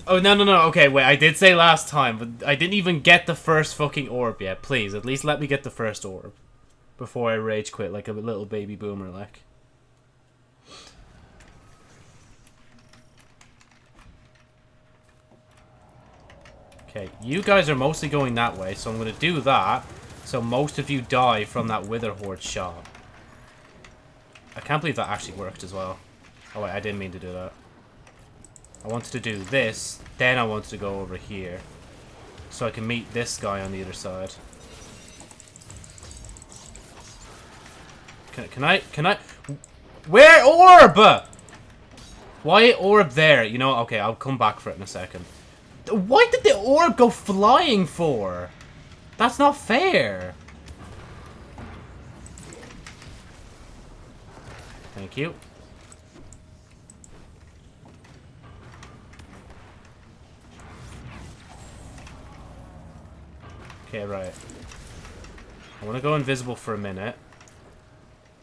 Oh, no, no, no. Okay, wait. I did say last time, but I didn't even get the first fucking orb yet. Please, at least let me get the first orb. Before I rage quit like a little baby boomer, like. Okay, you guys are mostly going that way, so I'm going to do that. So most of you die from that Witherhoard shot. I can't believe that actually worked as well. Oh wait, I didn't mean to do that. I wanted to do this, then I wanted to go over here. So I can meet this guy on the other side. Can, can I, can I, where orb? Why orb there? You know, okay, I'll come back for it in a second. Why did the orb go flying for? That's not fair. Thank you. Okay, right. I want to go invisible for a minute.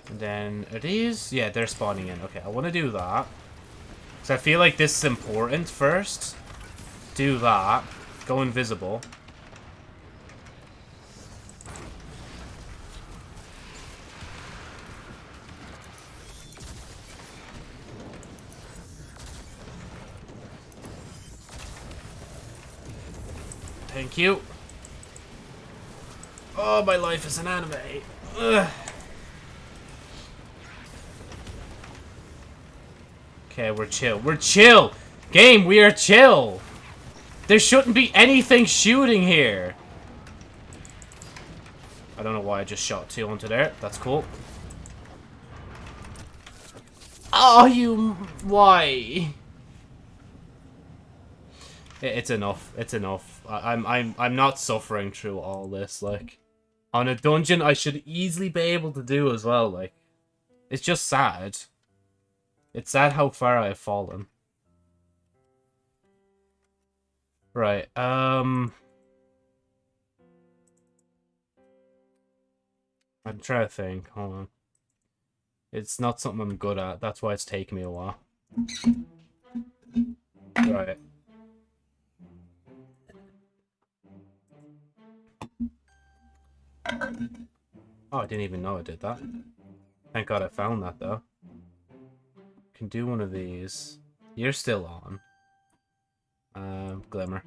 And then, are these? Yeah, they're spawning in. Okay, I want to do that. Because I feel like this is important first. Do that. Go invisible. Thank you. Oh, my life is an anime. Ugh. Okay, we're chill. We're chill! Game, we are chill! There shouldn't be anything shooting here! I don't know why I just shot two onto there. That's cool. Oh, you... Why? It's enough. It's enough. I'm I'm I'm not suffering through all this. Like, on a dungeon, I should easily be able to do as well. Like, it's just sad. It's sad how far I have fallen. Right, um... I'm trying to think, hold on. It's not something I'm good at, that's why it's taking me a while. Right. Oh, I didn't even know I did that. Thank god I found that, though can do one of these. You're still on. Uh, Glimmer.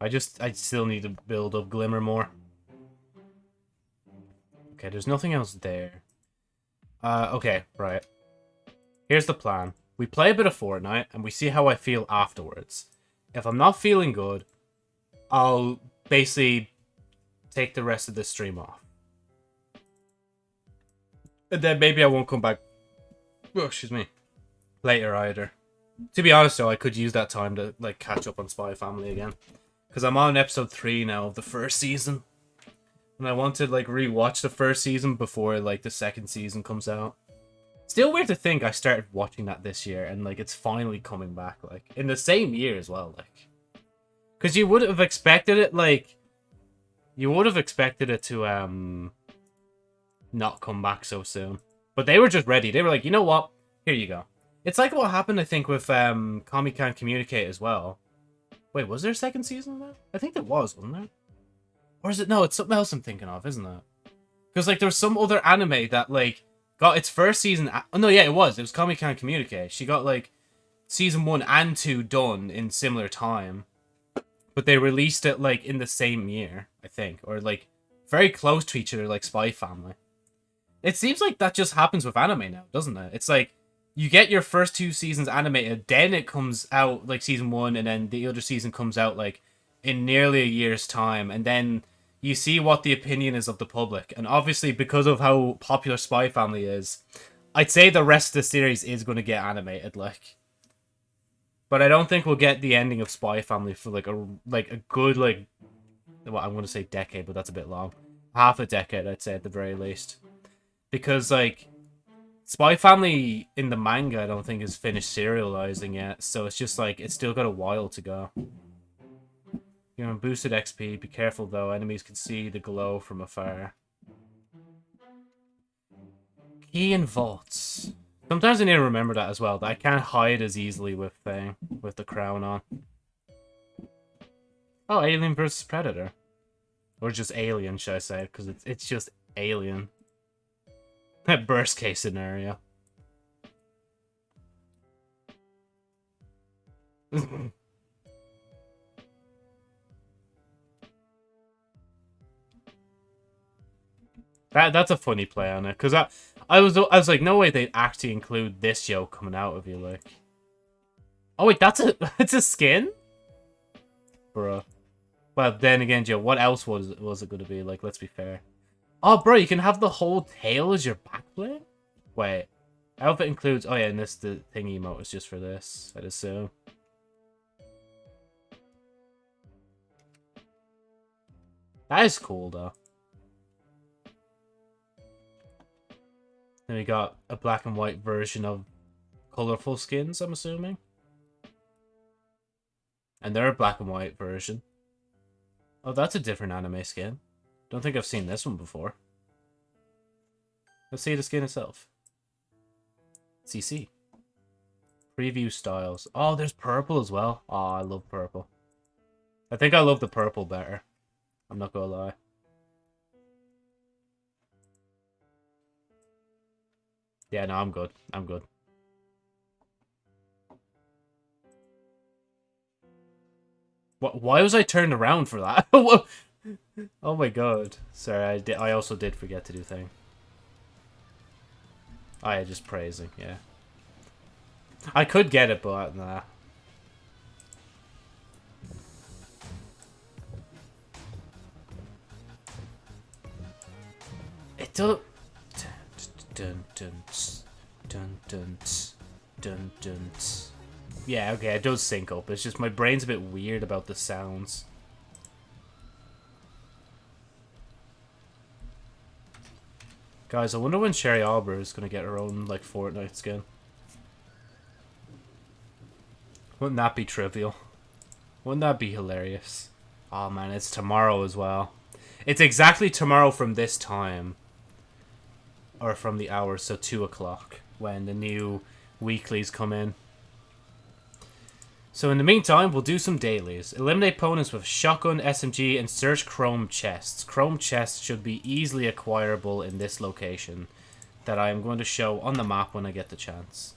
I just, I still need to build up Glimmer more. Okay, there's nothing else there. Uh, okay, right. Here's the plan. We play a bit of Fortnite, and we see how I feel afterwards. If I'm not feeling good, I'll basically take the rest of the stream off. And then maybe I won't come back. Oh, excuse me later either. To be honest though, I could use that time to like catch up on Spy Family again. Because I'm on episode 3 now of the first season. And I want to like rewatch the first season before like the second season comes out. Still weird to think I started watching that this year and like it's finally coming back like in the same year as well like. Cuz you would have expected it like you would have expected it to um not come back so soon. But they were just ready. They were like, "You know what? Here you go." It's like what happened, I think, with um, Komi Can't Communicate as well. Wait, was there a second season of that? I think there was, wasn't there? Or is it? No, it's something else I'm thinking of, isn't it? Because, like, there was some other anime that, like, got its first season... Oh, no, yeah, it was. It was Komi Can't Communicate. She got, like, season one and two done in similar time. But they released it, like, in the same year, I think. Or, like, very close to each other, like Spy Family. It seems like that just happens with anime now, doesn't it? It's like you get your first two seasons animated, then it comes out like season one, and then the other season comes out like in nearly a year's time, and then you see what the opinion is of the public. And obviously, because of how popular Spy Family is, I'd say the rest of the series is going to get animated, like. But I don't think we'll get the ending of Spy Family for like a like a good like, well, I'm going to say decade, but that's a bit long. Half a decade, I'd say at the very least, because like Spy Family in the manga, I don't think is finished serializing yet, so it's just like it's still got a while to go. You're boosted XP. Be careful though; enemies can see the glow from afar. Key and vaults. Sometimes I need to remember that as well. That I can't hide as easily with thing with the crown on. Oh, Alien versus Predator. Or just Alien, should I say, because it's, it's just Alien. That Worst case scenario. That that's a funny play on it, cause I I was I was like, no way they'd actually include this yo coming out of you like. Oh wait, that's a it's a skin, bro. Well, then again, Joe, what else was was it going to be? Like, let's be fair. Oh, bro, you can have the whole tail as your backplate? Wait. Outfit includes... Oh, yeah, and this the thing emote is just for this, I'd assume. That is cool, though. Then we got a black and white version of colorful skins, I'm assuming. And they're a black and white version. Oh, that's a different anime skin. Don't think I've seen this one before. Let's see the skin itself. CC. Preview styles. Oh, there's purple as well. Oh, I love purple. I think I love the purple better. I'm not gonna lie. Yeah, no, I'm good. I'm good. Why was I turned around for that? oh my god. Sorry, I. I also did forget to do thing. Oh yeah, just praising. Yeah. I could get it, but nah. It do. Dun dun dun dun dun dun dun. Yeah, okay, it does sync up. It's just my brain's a bit weird about the sounds. Guys, I wonder when Sherry Arbor is going to get her own, like, Fortnite skin. Wouldn't that be trivial? Wouldn't that be hilarious? Oh man, it's tomorrow as well. It's exactly tomorrow from this time. Or from the hour, so 2 o'clock. When the new weeklies come in. So in the meantime, we'll do some dailies. Eliminate opponents with shotgun, SMG, and search chrome chests. Chrome chests should be easily acquirable in this location that I am going to show on the map when I get the chance.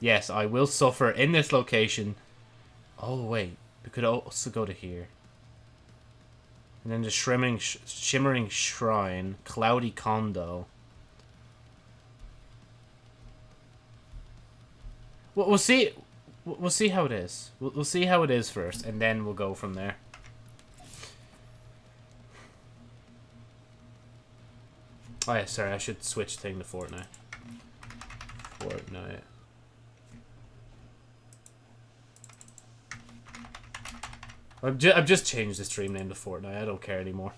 Yes, I will suffer in this location. Oh, wait. We could also go to here. And then the shimmering, sh shimmering shrine, cloudy condo. We'll, we'll see. We'll see how it is. We'll, we'll see how it is first, and then we'll go from there. Oh yeah, sorry, I should switch thing to Fortnite. Fortnite. I've, ju I've just changed the stream name to Fortnite. I don't care anymore.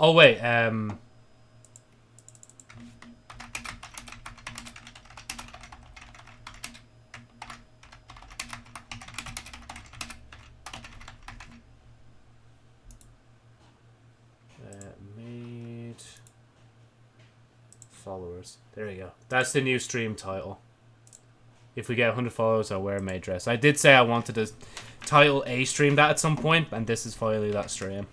Oh wait, um... followers. There you go. That's the new stream title. If we get 100 followers, I'll wear a maid dress. I did say I wanted to title a stream that at some point, and this is finally that stream.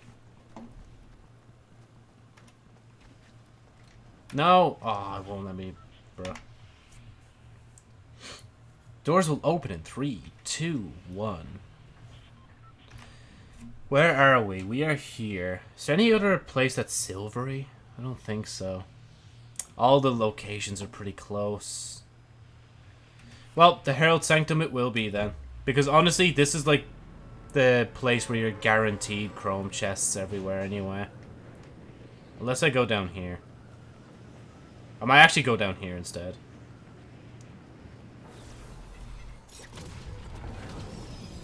No! Ah, oh, it won't let me, bro. Doors will open in three, two, one. Where are we? We are here. Is there any other place that's silvery? I don't think so. All the locations are pretty close. Well, the Herald Sanctum it will be then. Because honestly, this is like the place where you're guaranteed chrome chests everywhere anyway. Unless I go down here. I might actually go down here instead.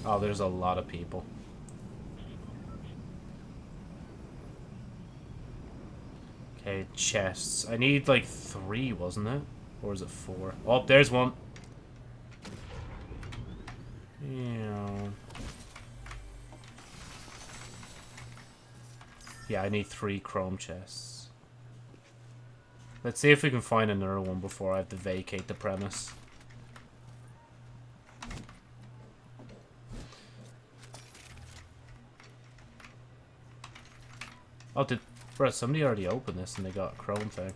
Oh, there's a lot of people. Okay, chests. I need like three, wasn't it? Or is it four? Oh, there's one. Yeah. Yeah, I need three chrome chests. Let's see if we can find another one before I have to vacate the premise. Oh, did Bro, somebody already opened this and they got chrome thing.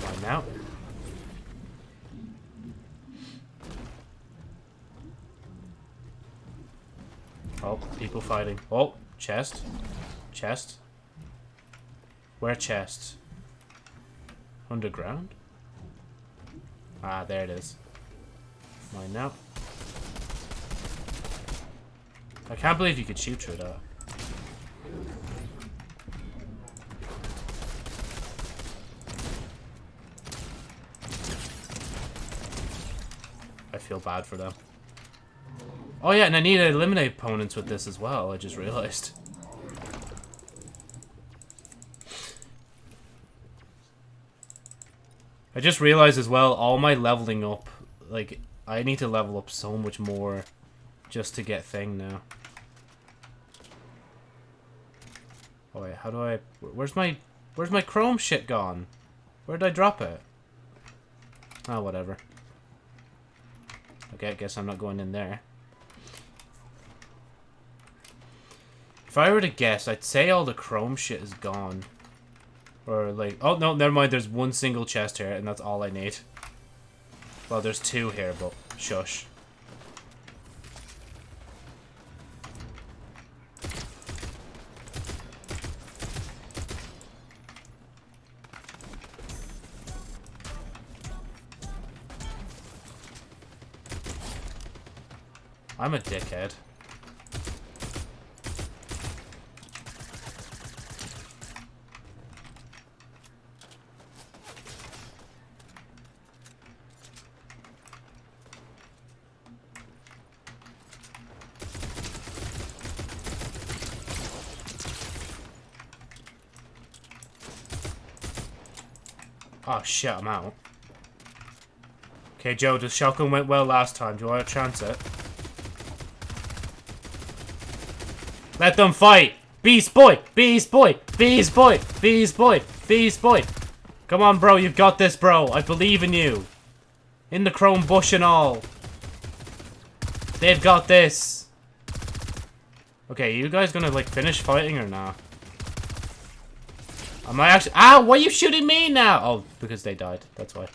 Why now? Oh, people fighting. Oh, chest. Chest. Where chest? Underground? Ah, there it is. Mine now. I can't believe you could shoot through that. I feel bad for them. Oh yeah, and I need to eliminate opponents with this as well, I just realized. I just realized as well, all my leveling up, like, I need to level up so much more just to get thing now. Oh wait, how do I... Where's my... Where's my chrome shit gone? Where did I drop it? Oh, whatever. Okay, I guess I'm not going in there. If I were to guess, I'd say all the chrome shit is gone. Or like, oh no, never mind, there's one single chest here and that's all I need. Well, there's two here, but shush. I'm a dickhead. Oh shit, I'm out. Okay, Joe, the shotgun went well last time. Do you want to chance it? Let them fight! Beast boy! Beast boy! Beast boy! Beast boy! Beast boy! Come on, bro. You've got this, bro. I believe in you. In the chrome bush and all. They've got this. Okay, you guys gonna, like, finish fighting or not? Am I actually- Ah! Why are you shooting me now? Oh, because they died. That's why.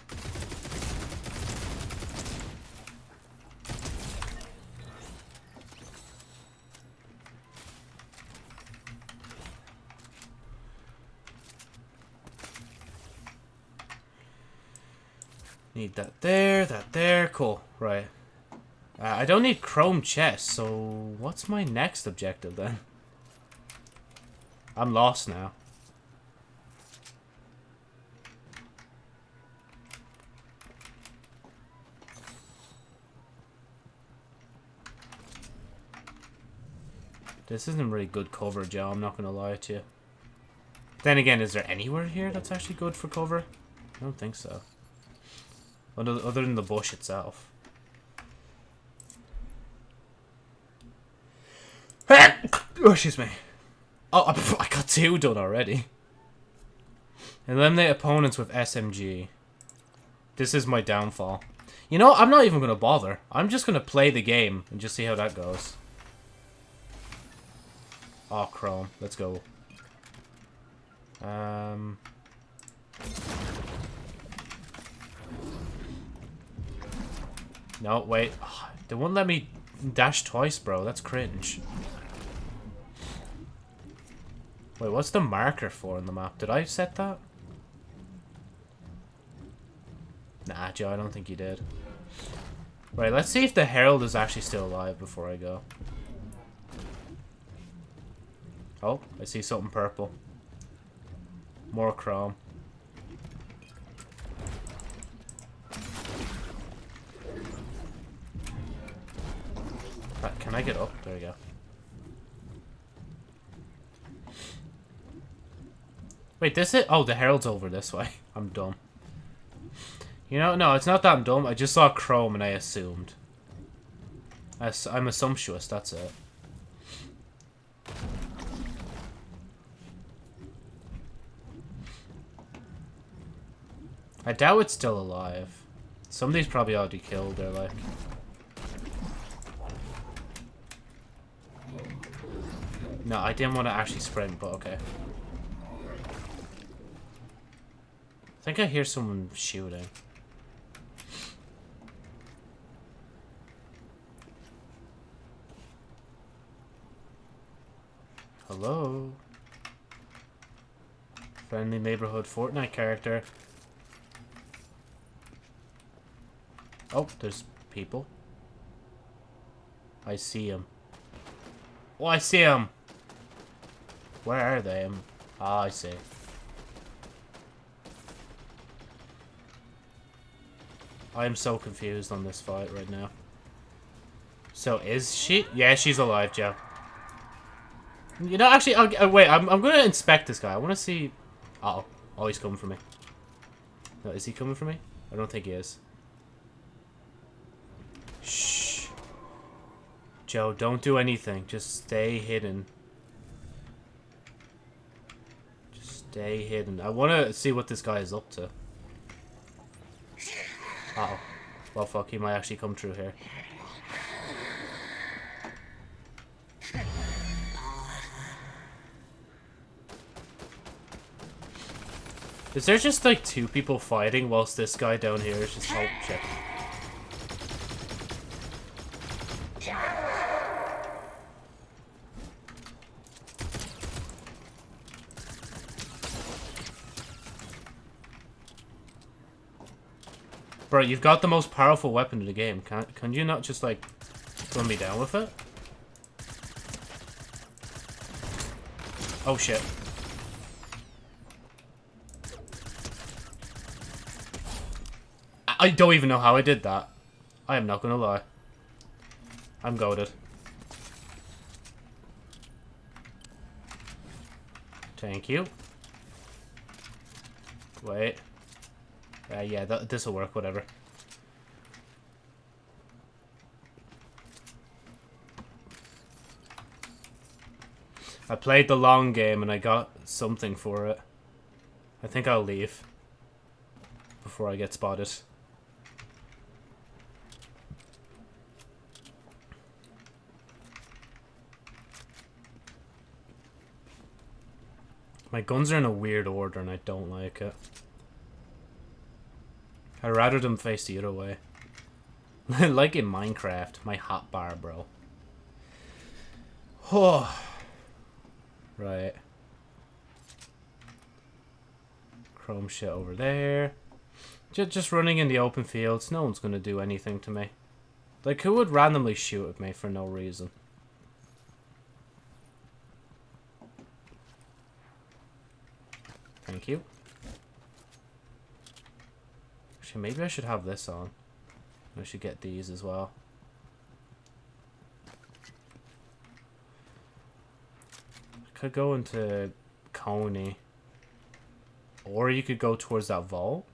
Need that there, that there. Cool. Right. Uh, I don't need chrome chest, so what's my next objective then? I'm lost now. This isn't really good cover, Joe. I'm not going to lie to you. Then again, is there anywhere here that's actually good for cover? I don't think so. Other, than the bush itself. oh, excuse me. Oh, I got two done already. Eliminate opponents with SMG. This is my downfall. You know, I'm not even going to bother. I'm just going to play the game and just see how that goes. Oh, Chrome. Let's go. Um... No, wait. They won't let me dash twice, bro. That's cringe. Wait, what's the marker for in the map? Did I set that? Nah, Joe, I don't think you did. Right, let's see if the Herald is actually still alive before I go. Oh, I see something purple. More chrome. Can I get up? There we go. Wait, this it? Oh, the Herald's over this way. I'm dumb. You know, no, it's not that I'm dumb. I just saw Chrome and I assumed. I'm assumptuous, that's it. I doubt it's still alive. Somebody's probably already killed her, like. No, I didn't want to actually sprint, but okay. I think I hear someone shooting. Hello? Friendly neighborhood Fortnite character. Oh, there's people. I see them. Oh, I see them. Where are they? Ah, I see. I am so confused on this fight right now. So is she? Yeah, she's alive, Joe. You know, actually, I'll, uh, wait. I'm, I'm going to inspect this guy. I want to see... Uh oh Oh, he's coming for me. No, is he coming for me? I don't think he is. Shh. Joe, don't do anything. Just stay hidden. Just stay hidden. I want to see what this guy is up to. Uh oh Well, fuck, he might actually come through here. Is there just like two people fighting whilst this guy down here is just oh shit. Bro, you've got the most powerful weapon in the game. Can can you not just like run me down with it? Oh shit. I don't even know how I did that. I am not gonna lie. I'm goaded. Thank you. Wait. Uh, yeah, this will work, whatever. I played the long game and I got something for it. I think I'll leave. Before I get spotted. My guns are in a weird order and I don't like it. I'd rather them face the other way. like in Minecraft, my hot bar, bro. Oh. right. Chrome shit over there. Just, just running in the open fields. No one's going to do anything to me. Like, who would randomly shoot at me for no reason? Thank you. Actually, maybe I should have this on. I should get these as well. I could go into Coney. Or you could go towards that vault.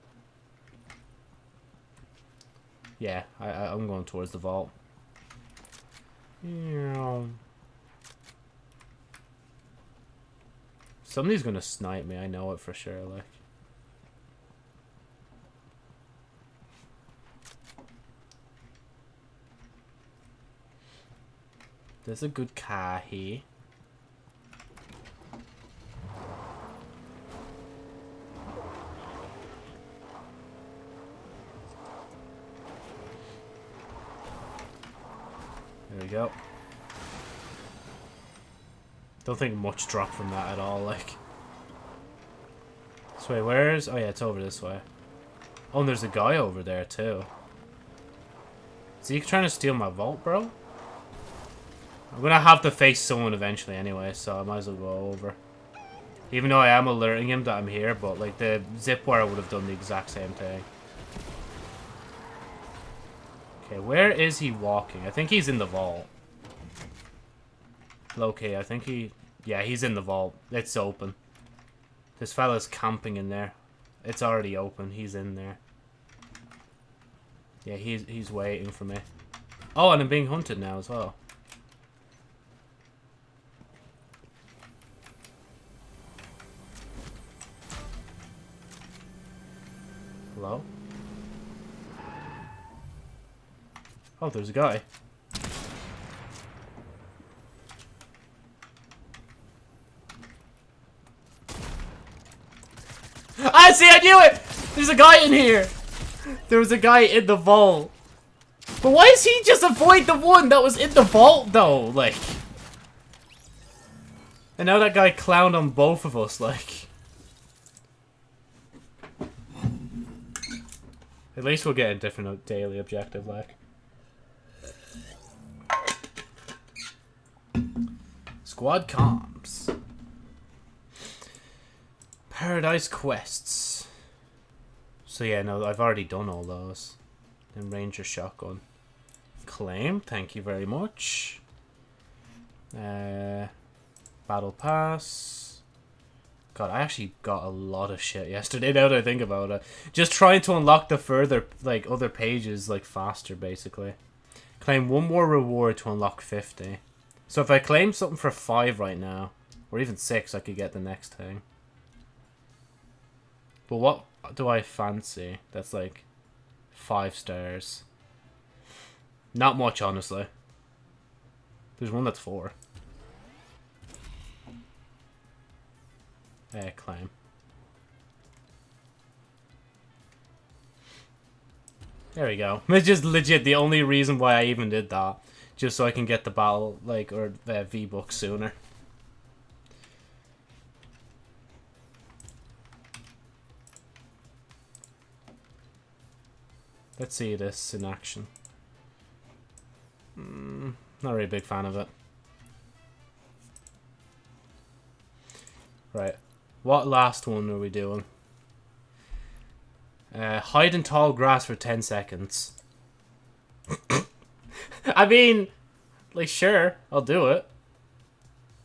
Yeah, I, I, am going towards the vault. Yeah. Somebody's gonna snipe me, I know it for sure, like. There's a good car here. There we go. Don't think much dropped from that at all, like. This way, where's... Oh yeah, it's over this way. Oh, and there's a guy over there, too. Is he trying to steal my vault, bro? I'm gonna have to face someone eventually anyway, so I might as well go over. Even though I am alerting him that I'm here, but like the zip wire would have done the exact same thing. Okay, where is he walking? I think he's in the vault. Okay, I think he... Yeah, he's in the vault. It's open. This fella's camping in there. It's already open. He's in there. Yeah, he's, he's waiting for me. Oh, and I'm being hunted now as well. Oh, there's a guy. I ah, see, I knew it! There's a guy in here! There was a guy in the vault. But why does he just avoid the one that was in the vault, though? Like... And now that guy clowned on both of us, like... At least we'll get a different uh, daily objective, like. Squad comps. Paradise quests. So yeah, no, I've already done all those. Then Ranger shotgun. Claim, thank you very much. Uh, battle pass. God, I actually got a lot of shit yesterday. Now that I think about it, just trying to unlock the further like other pages like faster, basically. Claim one more reward to unlock fifty. So if I claim something for five right now, or even six, I could get the next thing. But what do I fancy? That's like five stars. Not much, honestly. There's one that's four. Uh, claim. There we go. It's just legit the only reason why I even did that. Just so I can get the battle, like, or uh, V-Book sooner. Let's see this in action. Mm, not really a big fan of it. Right. What last one are we doing? Uh, hide in tall grass for 10 seconds. I mean, like, sure, I'll do it.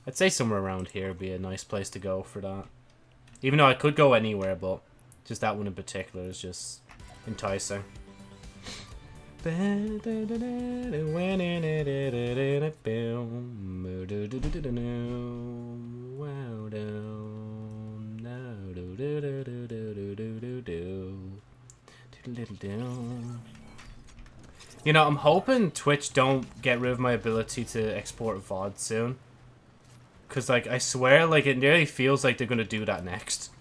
I'd say somewhere around here would be a nice place to go for that. Even though I could go anywhere, but just that one in particular is just enticing. You know, I'm hoping Twitch don't get rid of my ability to export VOD soon. Because, like, I swear, like, it nearly feels like they're going to do that next.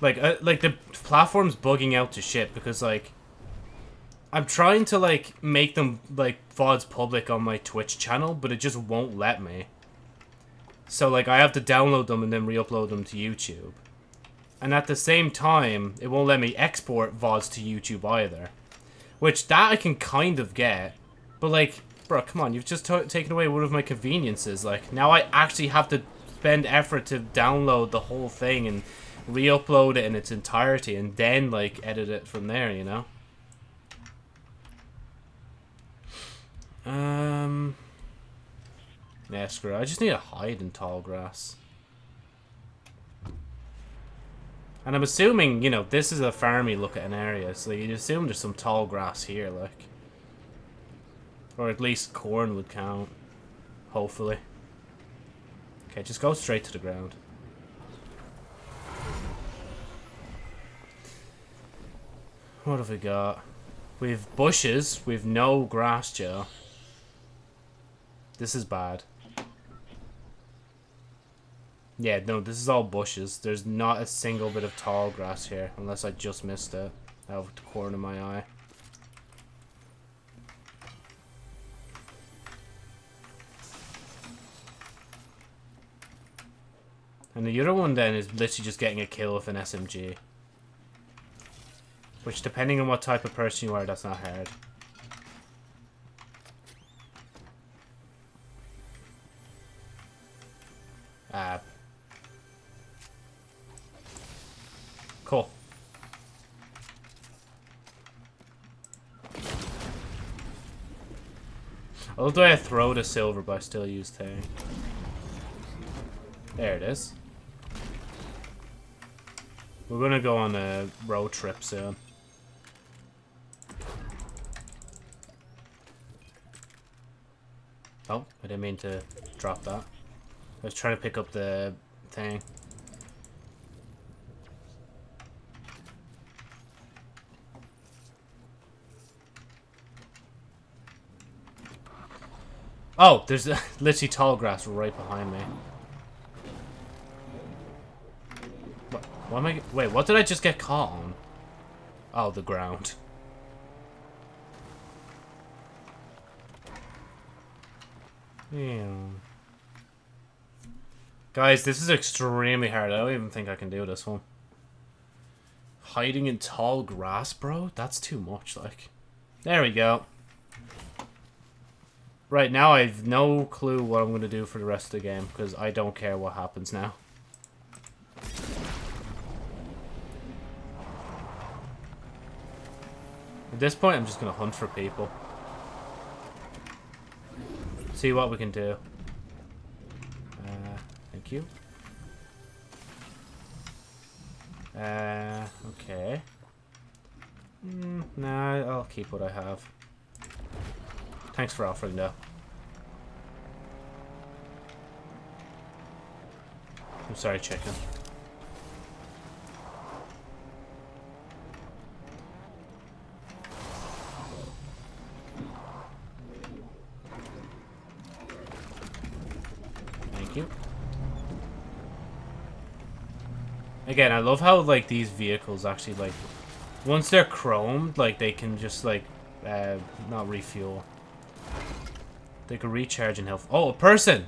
Like, uh, like, the platform's bugging out to shit because, like, I'm trying to, like, make them, like, VODs public on my Twitch channel, but it just won't let me. So, like, I have to download them and then re-upload them to YouTube. And at the same time, it won't let me export VODs to YouTube either. Which, that I can kind of get. But, like, bro, come on, you've just taken away one of my conveniences. Like, now I actually have to spend effort to download the whole thing and re-upload it in its entirety and then, like, edit it from there, you know? Um... Yeah, screw it. I just need to hide in tall grass. And I'm assuming, you know, this is a farmy look at an area, so you'd assume there's some tall grass here, like. Or at least corn would count. Hopefully. Okay, just go straight to the ground. What have we got? We've bushes. We've no grass, Joe. This is bad. Yeah, no, this is all bushes. There's not a single bit of tall grass here, unless I just missed it out of the corner of my eye. And the other one then is literally just getting a kill with an SMG. Which, depending on what type of person you are, that's not hard. Love way I throw the silver, but I still use Tang. There it is. We're gonna go on a road trip soon. Oh, I didn't mean to drop that. I was trying to pick up the thing. Oh, there's literally tall grass right behind me. What, what am I... Wait, what did I just get caught on? Oh, the ground. Yeah. Guys, this is extremely hard. I don't even think I can do this one. Hiding in tall grass, bro? That's too much, like. There we go. Right, now I have no clue what I'm going to do for the rest of the game, because I don't care what happens now. At this point, I'm just going to hunt for people. See what we can do. Uh, thank you. Uh, okay. Mm, nah, I'll keep what I have. Thanks for offering, though. I'm sorry, chicken. Thank you. Again, I love how, like, these vehicles actually, like, once they're chromed, like, they can just, like, uh, not refuel. They can recharge in health. Oh, a person!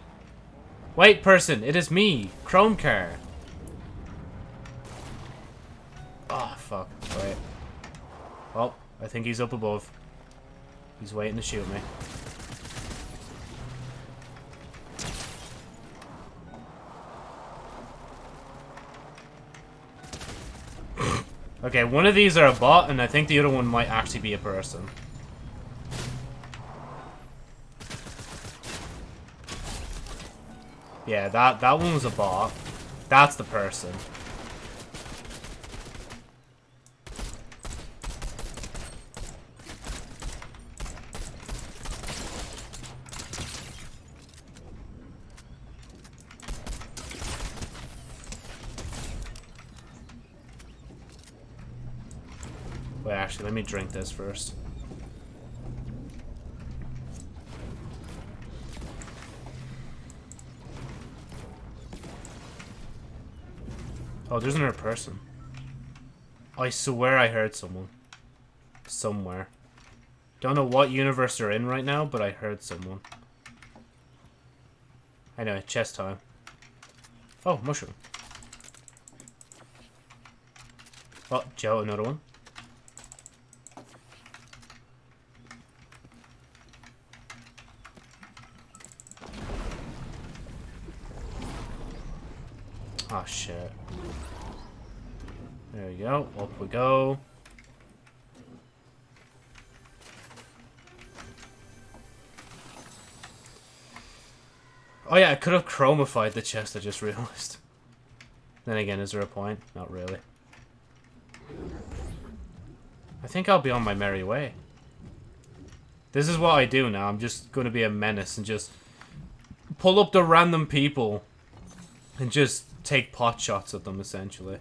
Wait, person, it is me, Chrome Car. Oh, fuck. Wait. Oh, I think he's up above. He's waiting to shoot me. okay, one of these are a bot, and I think the other one might actually be a person. Yeah, that, that one was a bot. That's the person. Wait, actually, let me drink this first. Oh, there's another person. I swear I heard someone. Somewhere. Don't know what universe they're in right now, but I heard someone. I Anyway, chest time. Oh, mushroom. Oh, Joe, another one. Up we go. Oh yeah, I could have chromified the chest, I just realized. Then again, is there a point? Not really. I think I'll be on my merry way. This is what I do now. I'm just going to be a menace and just pull up the random people and just take pot shots at them, essentially.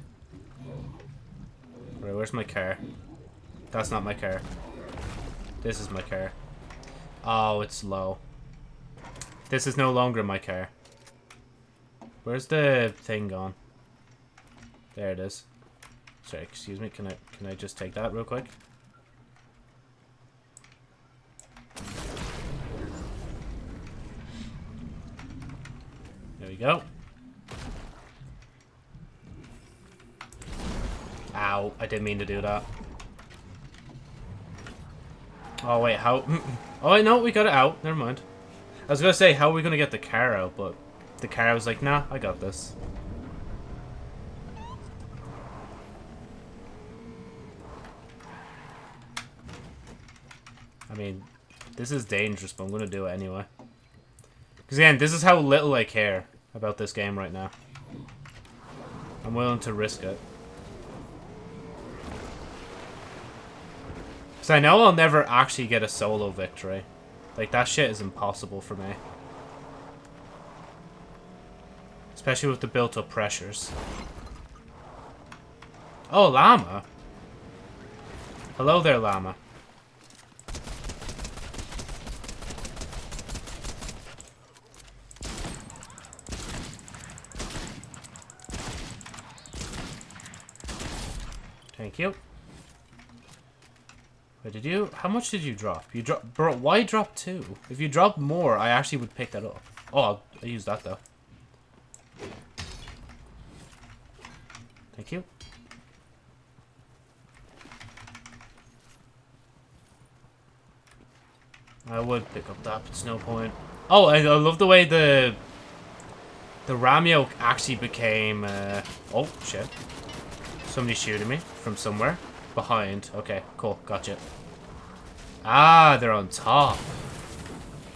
Right, where's my car? That's not my car. This is my car. Oh, it's low. This is no longer my car. Where's the thing gone? There it is. Sorry, excuse me. Can I can I just take that real quick? There we go. Ow, I didn't mean to do that. Oh, wait, how... Oh, wait, no, we got it out. Never mind. I was going to say, how are we going to get the car out, but the car was like, nah, I got this. I mean, this is dangerous, but I'm going to do it anyway. Because, again, this is how little I care about this game right now. I'm willing to risk it. Because I know I'll never actually get a solo victory. Like, that shit is impossible for me. Especially with the built-up pressures. Oh, llama. Hello there, llama. Thank you. Wait, did you... How much did you drop? You drop... Bro, why drop two? If you drop more, I actually would pick that up. Oh, I'll, I'll use that, though. Thank you. I would pick up that, but it's no point. Oh, I, I love the way the... The ram yoke actually became... Uh, oh, shit. Somebody shooting me from somewhere behind. Okay, cool, gotcha. Ah, they're on top.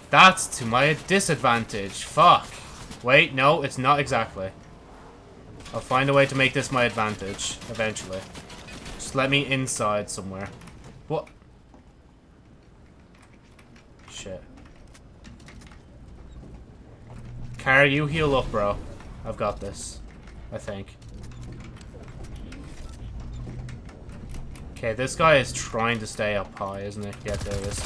That's to my disadvantage. Fuck. Wait, no, it's not exactly. I'll find a way to make this my advantage, eventually. Just let me inside somewhere. What? Shit. Car, you heal up, bro. I've got this. I think. Okay, this guy is trying to stay up high, isn't he? Yeah, there is.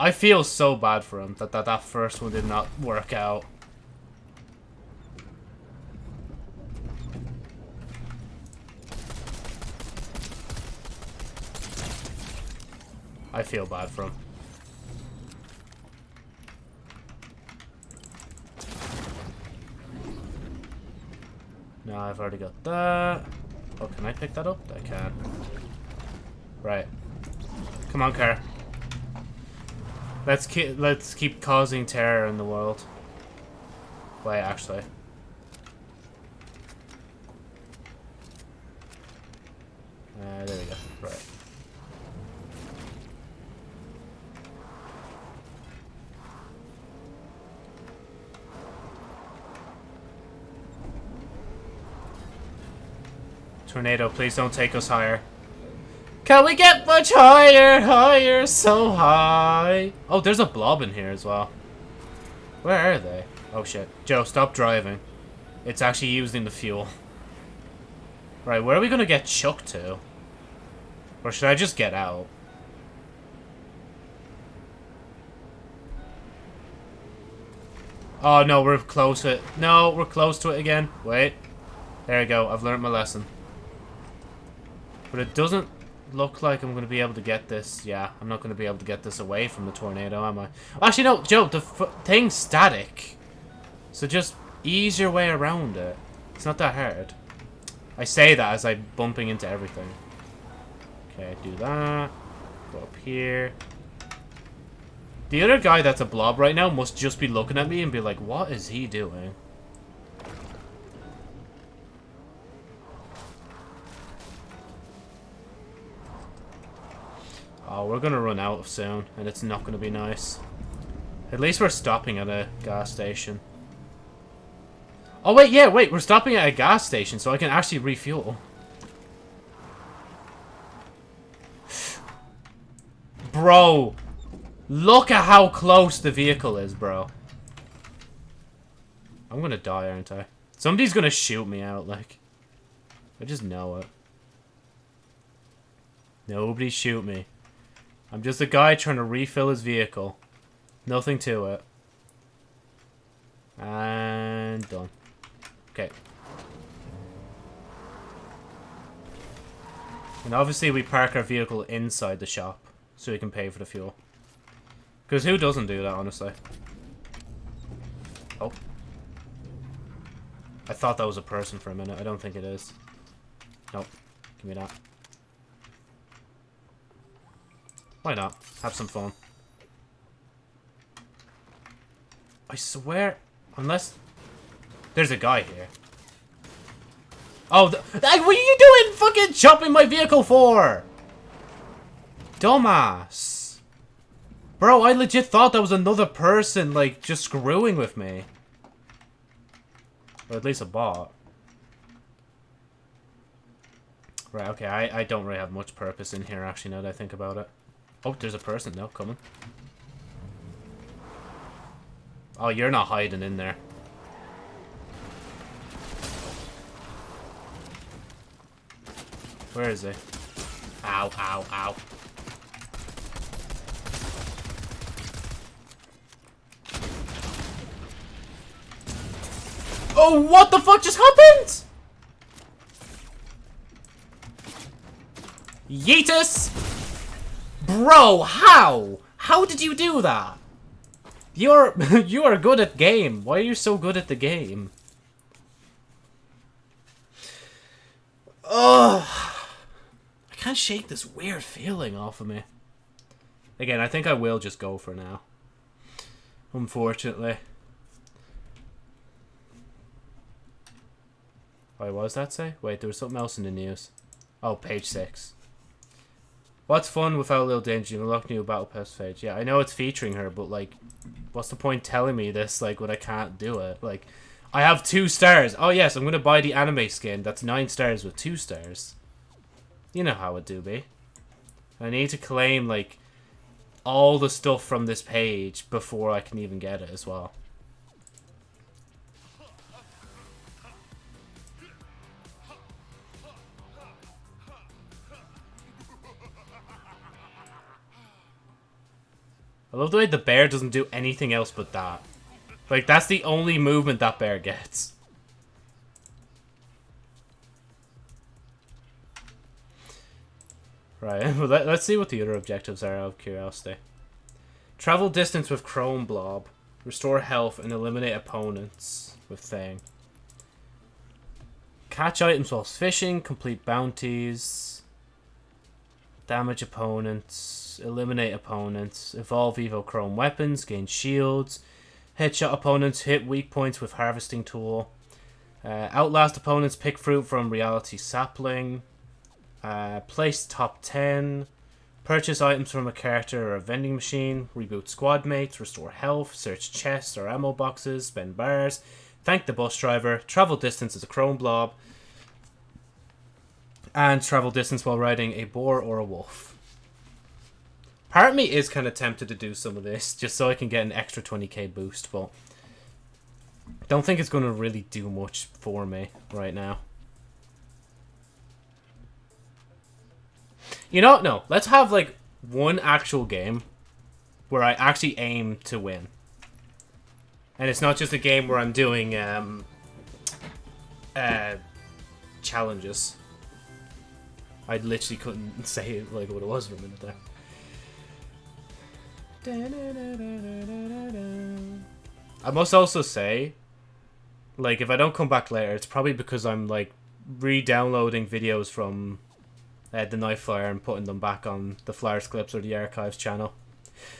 I feel so bad for him that that, that first one did not work out. I feel bad for him. No, I've already got that. Oh, can I pick that up? I can. Right. Come on, car. Let's keep let's keep causing terror in the world. Wait, actually. Uh, there we go. Right. Tornado, please don't take us higher. Can we get much higher, higher, so high? Oh, there's a blob in here as well. Where are they? Oh shit. Joe, stop driving. It's actually using the fuel. Right, where are we gonna get chucked to? Or should I just get out? Oh no, we're close to it. No, we're close to it again. Wait. There we go, I've learned my lesson. But it doesn't look like I'm going to be able to get this. Yeah, I'm not going to be able to get this away from the tornado, am I? Actually, no, Joe, the thing's static. So just ease your way around it. It's not that hard. I say that as I'm bumping into everything. Okay, do that. Go up here. The other guy that's a blob right now must just be looking at me and be like, what is he doing? Oh, we're gonna run out soon, and it's not gonna be nice. At least we're stopping at a gas station. Oh, wait, yeah, wait, we're stopping at a gas station, so I can actually refuel. Bro, look at how close the vehicle is, bro. I'm gonna die, aren't I? Somebody's gonna shoot me out, like. I just know it. Nobody shoot me. I'm just a guy trying to refill his vehicle. Nothing to it. And done. Okay. And obviously we park our vehicle inside the shop so we can pay for the fuel. Because who doesn't do that, honestly? Oh. I thought that was a person for a minute. I don't think it is. Nope. Give me that. Why not? Have some fun. I swear, unless there's a guy here. Oh, like what are you doing fucking jumping my vehicle for? Dumbass. Bro, I legit thought that was another person, like, just screwing with me. Or at least a bot. Right, okay, I, I don't really have much purpose in here, actually, now that I think about it. Oh, there's a person now coming. Oh, you're not hiding in there. Where is he? Ow, ow, ow. Oh, what the fuck just happened? Yeetus! Bro, how? How did you do that? You're you are good at game. Why are you so good at the game? Ugh. I can't shake this weird feeling off of me. Again, I think I will just go for now. Unfortunately. Wait, what does that say? Wait, there was something else in the news. Oh, page 6. What's fun without Little Danger? You unlock new Battle Pass page. Yeah, I know it's featuring her, but, like, what's the point telling me this, like, when I can't do it? Like, I have two stars. Oh, yes, I'm to buy the anime skin. That's nine stars with two stars. You know how it do be. I need to claim, like, all the stuff from this page before I can even get it as well. I love the way the bear doesn't do anything else but that. Like, that's the only movement that bear gets. Right, well, let, us see what the other objectives are out of curiosity. Travel distance with Chrome Blob. Restore health and eliminate opponents with Thing. Catch items whilst fishing. Complete bounties. Damage opponents. Eliminate opponents. Evolve Evo Chrome weapons. Gain shields. Headshot opponents. Hit weak points with Harvesting Tool. Uh, outlast opponents. Pick fruit from Reality Sapling. Uh, place top 10. Purchase items from a character or a vending machine. Reboot squad mates. Restore health. Search chests or ammo boxes. Spend bars. Thank the bus driver. Travel distance as a chrome blob. And travel distance while riding a boar or a wolf. Part of me is kind of tempted to do some of this just so I can get an extra 20k boost, but I don't think it's going to really do much for me right now. You know, no. Let's have like one actual game where I actually aim to win. And it's not just a game where I'm doing um, uh, challenges. I literally couldn't say like what it was for a minute there. I must also say, like, if I don't come back later, it's probably because I'm, like, re-downloading videos from uh, the Night Flyer and putting them back on the Flyers Clips or the Archives channel.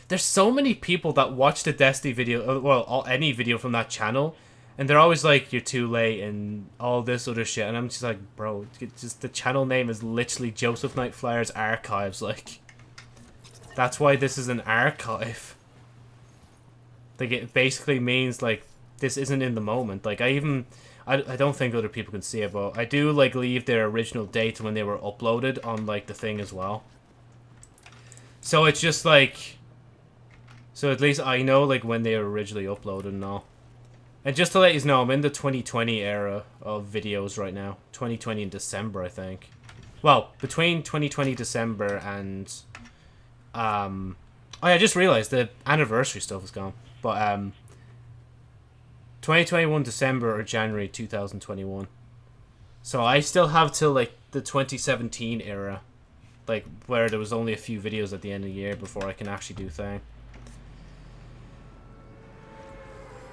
There's so many people that watch the Destiny video, uh, well, all, any video from that channel, and they're always like, "You're too late" and all this other shit, and I'm just like, bro, just the channel name is literally Joseph Night Flyers Archives, like, that's why this is an archive. Like, it basically means like this isn't in the moment. Like, I even I, I don't think other people can see it, but I do like leave their original date when they were uploaded on like the thing as well. So it's just like, so at least I know like when they were originally uploaded and all. And just to let you know, I'm in the 2020 era of videos right now. 2020 in December, I think. Well, between 2020 December and um, oh yeah, I just realized the anniversary stuff is gone. But um, 2021 December or January 2021. So I still have till like the 2017 era, like where there was only a few videos at the end of the year before I can actually do thing.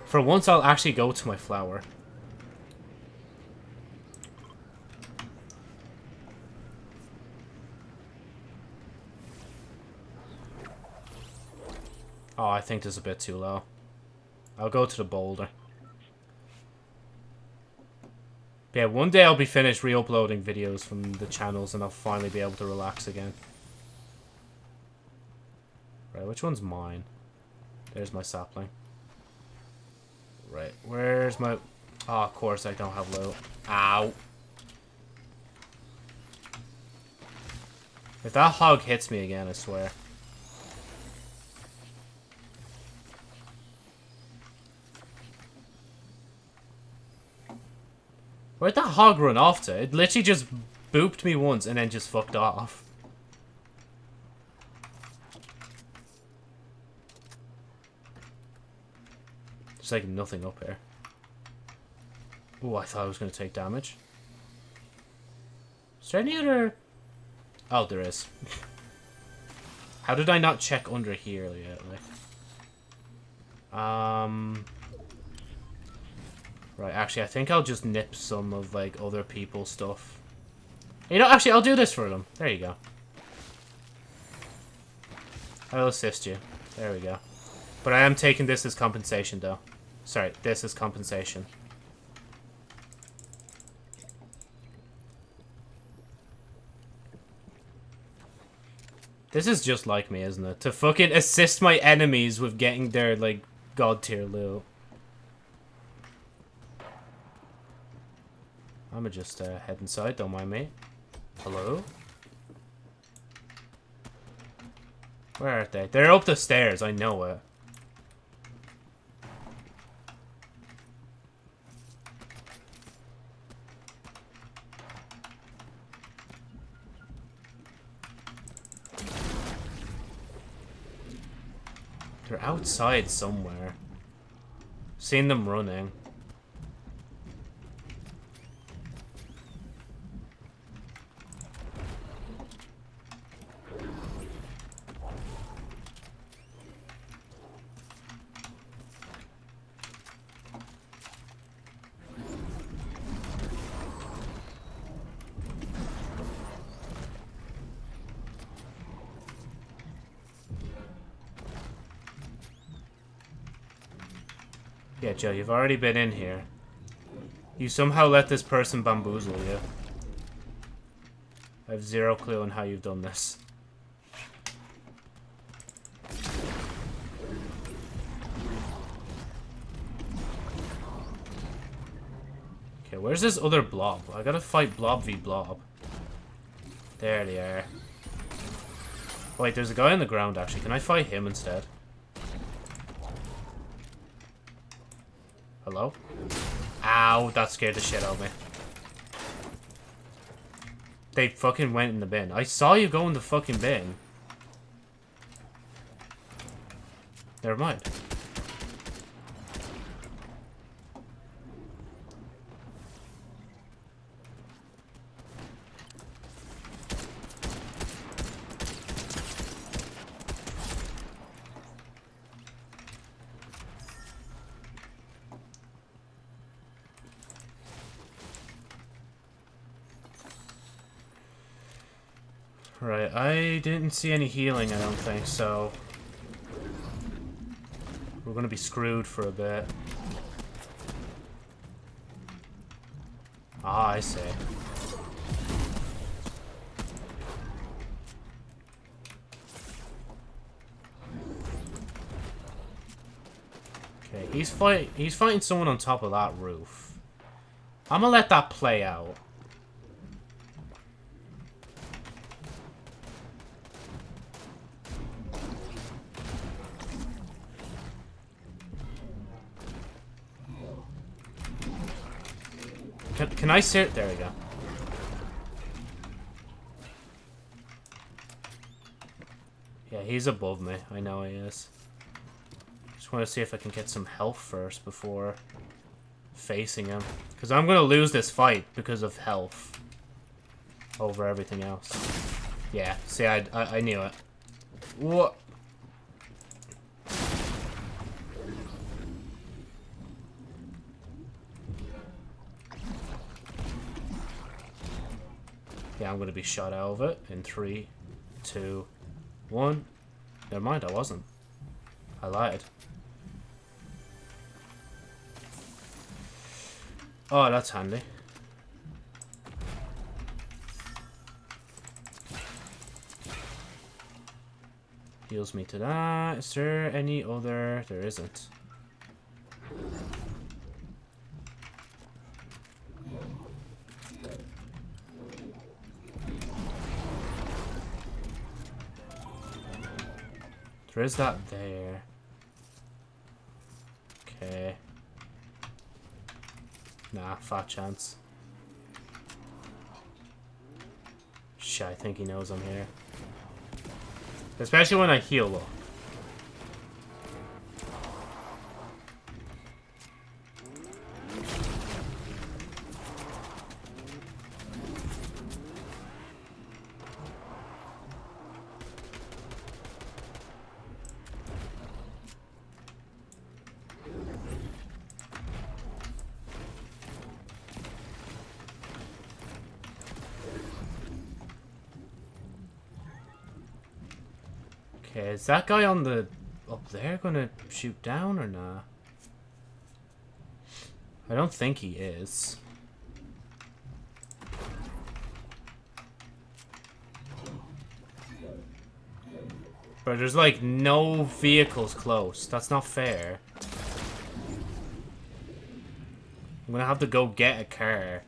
For once, I'll actually go to my flower. Oh, I think this is a bit too low. I'll go to the boulder. Yeah, one day I'll be finished re-uploading videos from the channels and I'll finally be able to relax again. Right, which one's mine? There's my sapling. Right, where's my... Oh, of course I don't have loot. Ow. If that hog hits me again, I swear. Where'd that hog run off to? It literally just booped me once and then just fucked off. There's like nothing up here. Oh, I thought I was going to take damage. Is there any other... Oh, there is. How did I not check under here? Like, um... Right, actually, I think I'll just nip some of, like, other people's stuff. You know, actually, I'll do this for them. There you go. I'll assist you. There we go. But I am taking this as compensation, though. Sorry, this is compensation. This is just like me, isn't it? To fucking assist my enemies with getting their, like, god tier loot. I'ma just uh, head inside, don't mind me. Hello? Where are they? They're up the stairs, I know it. They're outside somewhere. Seen them running. Yeah, Joe, you've already been in here. You somehow let this person bamboozle you. I have zero clue on how you've done this. Okay, where's this other blob? I gotta fight blob v blob. There they are. Wait, there's a guy on the ground, actually. Can I fight him instead? Hello? Ow, that scared the shit out of me. They fucking went in the bin. I saw you go in the fucking bin. Never mind. Right, I didn't see any healing, I don't think, so... We're gonna be screwed for a bit. Ah, I see. Okay, he's fight he's fighting someone on top of that roof. I'm gonna let that play out. Can, can I sit? There we go. Yeah, he's above me. I know he is. Just want to see if I can get some health first before facing him. Because I'm going to lose this fight because of health over everything else. Yeah, see, I, I, I knew it. What? I'm going to be shot out of it in three, two, one. Never mind, I wasn't. I lied. Oh, that's handy. Heals me to that. Is there any other? There isn't. There is that there. Okay. Nah, fat chance. Shit, I think he knows I'm here. Especially when I heal up. That guy on the... up there gonna shoot down or nah? I don't think he is. But there's like no vehicles close. That's not fair. I'm gonna have to go get a car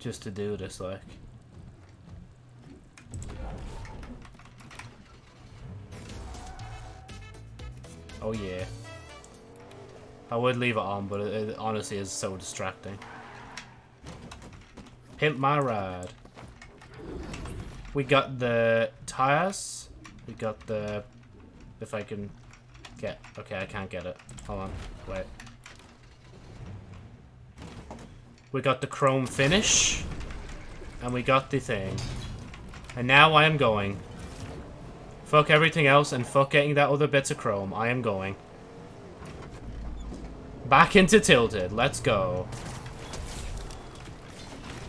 just to do this, like. Oh yeah. I would leave it on, but it, it honestly is so distracting. Pimp my ride. We got the tires. We got the... If I can get... Okay, I can't get it. Hold on. Wait. We got the chrome finish. And we got the thing. And now I am going. Fuck everything else and fuck getting that other bits of chrome. I am going. Back into Tilted. Let's go.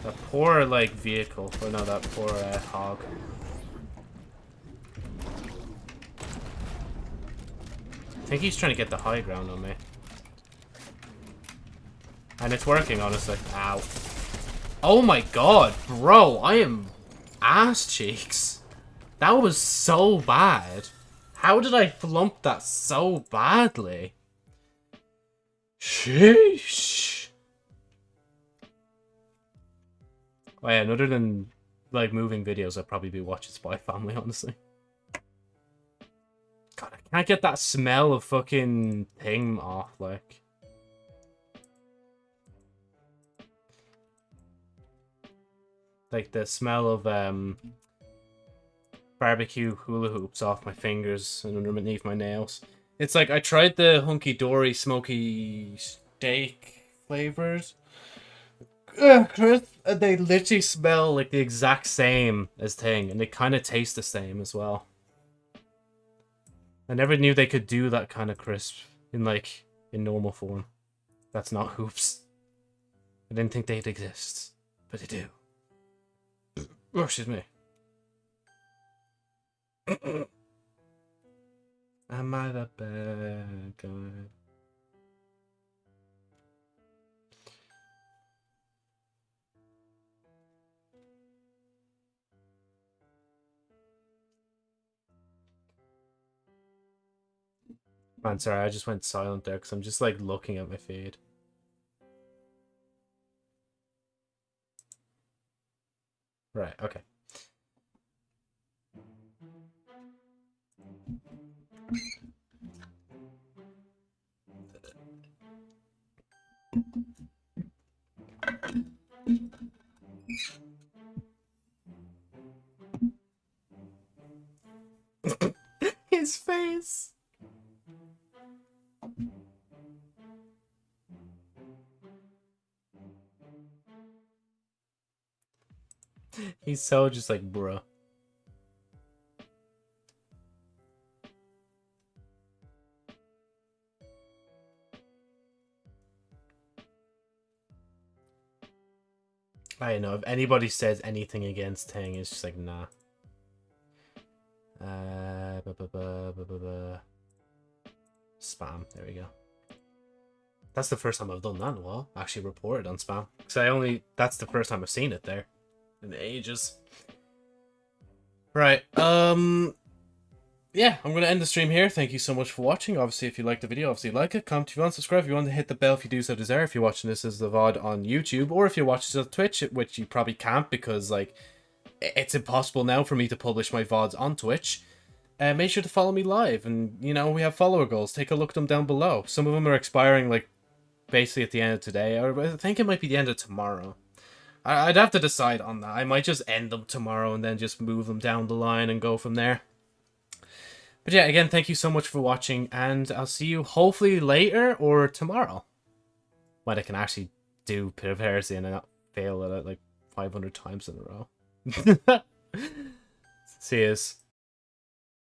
That poor, like, vehicle. Or no, that poor uh, hog. I think he's trying to get the high ground on me. And it's working, honestly. Ow. Oh my god, bro, I am ass cheeks. That was so bad. How did I flump that so badly? Sheesh. Oh yeah, other than like moving videos, I'd probably be watching Spy Family, honestly. God, I can't get that smell of fucking thing off, like. Like the smell of um barbecue hula hoops off my fingers and underneath my nails. It's like I tried the hunky dory smoky steak flavors. Chris, uh, they literally smell like the exact same as thing, and they kind of taste the same as well. I never knew they could do that kind of crisp in like in normal form. That's not hoops. I didn't think they'd exist, but they do. Oh, excuse me. Am I the bad guy? Man, sorry, I just went silent there because I'm just like looking at my feed. Right, okay. His face. He's so just like, bruh. I don't know if anybody says anything against Tang, it's just like nah. Uh, bu -bu -bu spam. There we go. That's the first time I've done that in a while. Actually reported on spam. Because I only... That's the first time I've seen it there. In ages. Right. Um... Yeah, I'm going to end the stream here. Thank you so much for watching. Obviously, if you liked the video, obviously like it. Comment if you want, subscribe if you want to hit the bell if you do so desire. If you're watching this as the VOD on YouTube, or if you're watching this on Twitch, which you probably can't because, like, it's impossible now for me to publish my VODs on Twitch. Uh, make sure to follow me live. And, you know, we have follower goals. Take a look at them down below. Some of them are expiring, like, basically at the end of today. Or I think it might be the end of tomorrow. I I'd have to decide on that. I might just end them tomorrow and then just move them down the line and go from there. But yeah, again, thank you so much for watching, and I'll see you hopefully later or tomorrow. When I can actually do Heresy and not fail at it like 500 times in a row. see yous.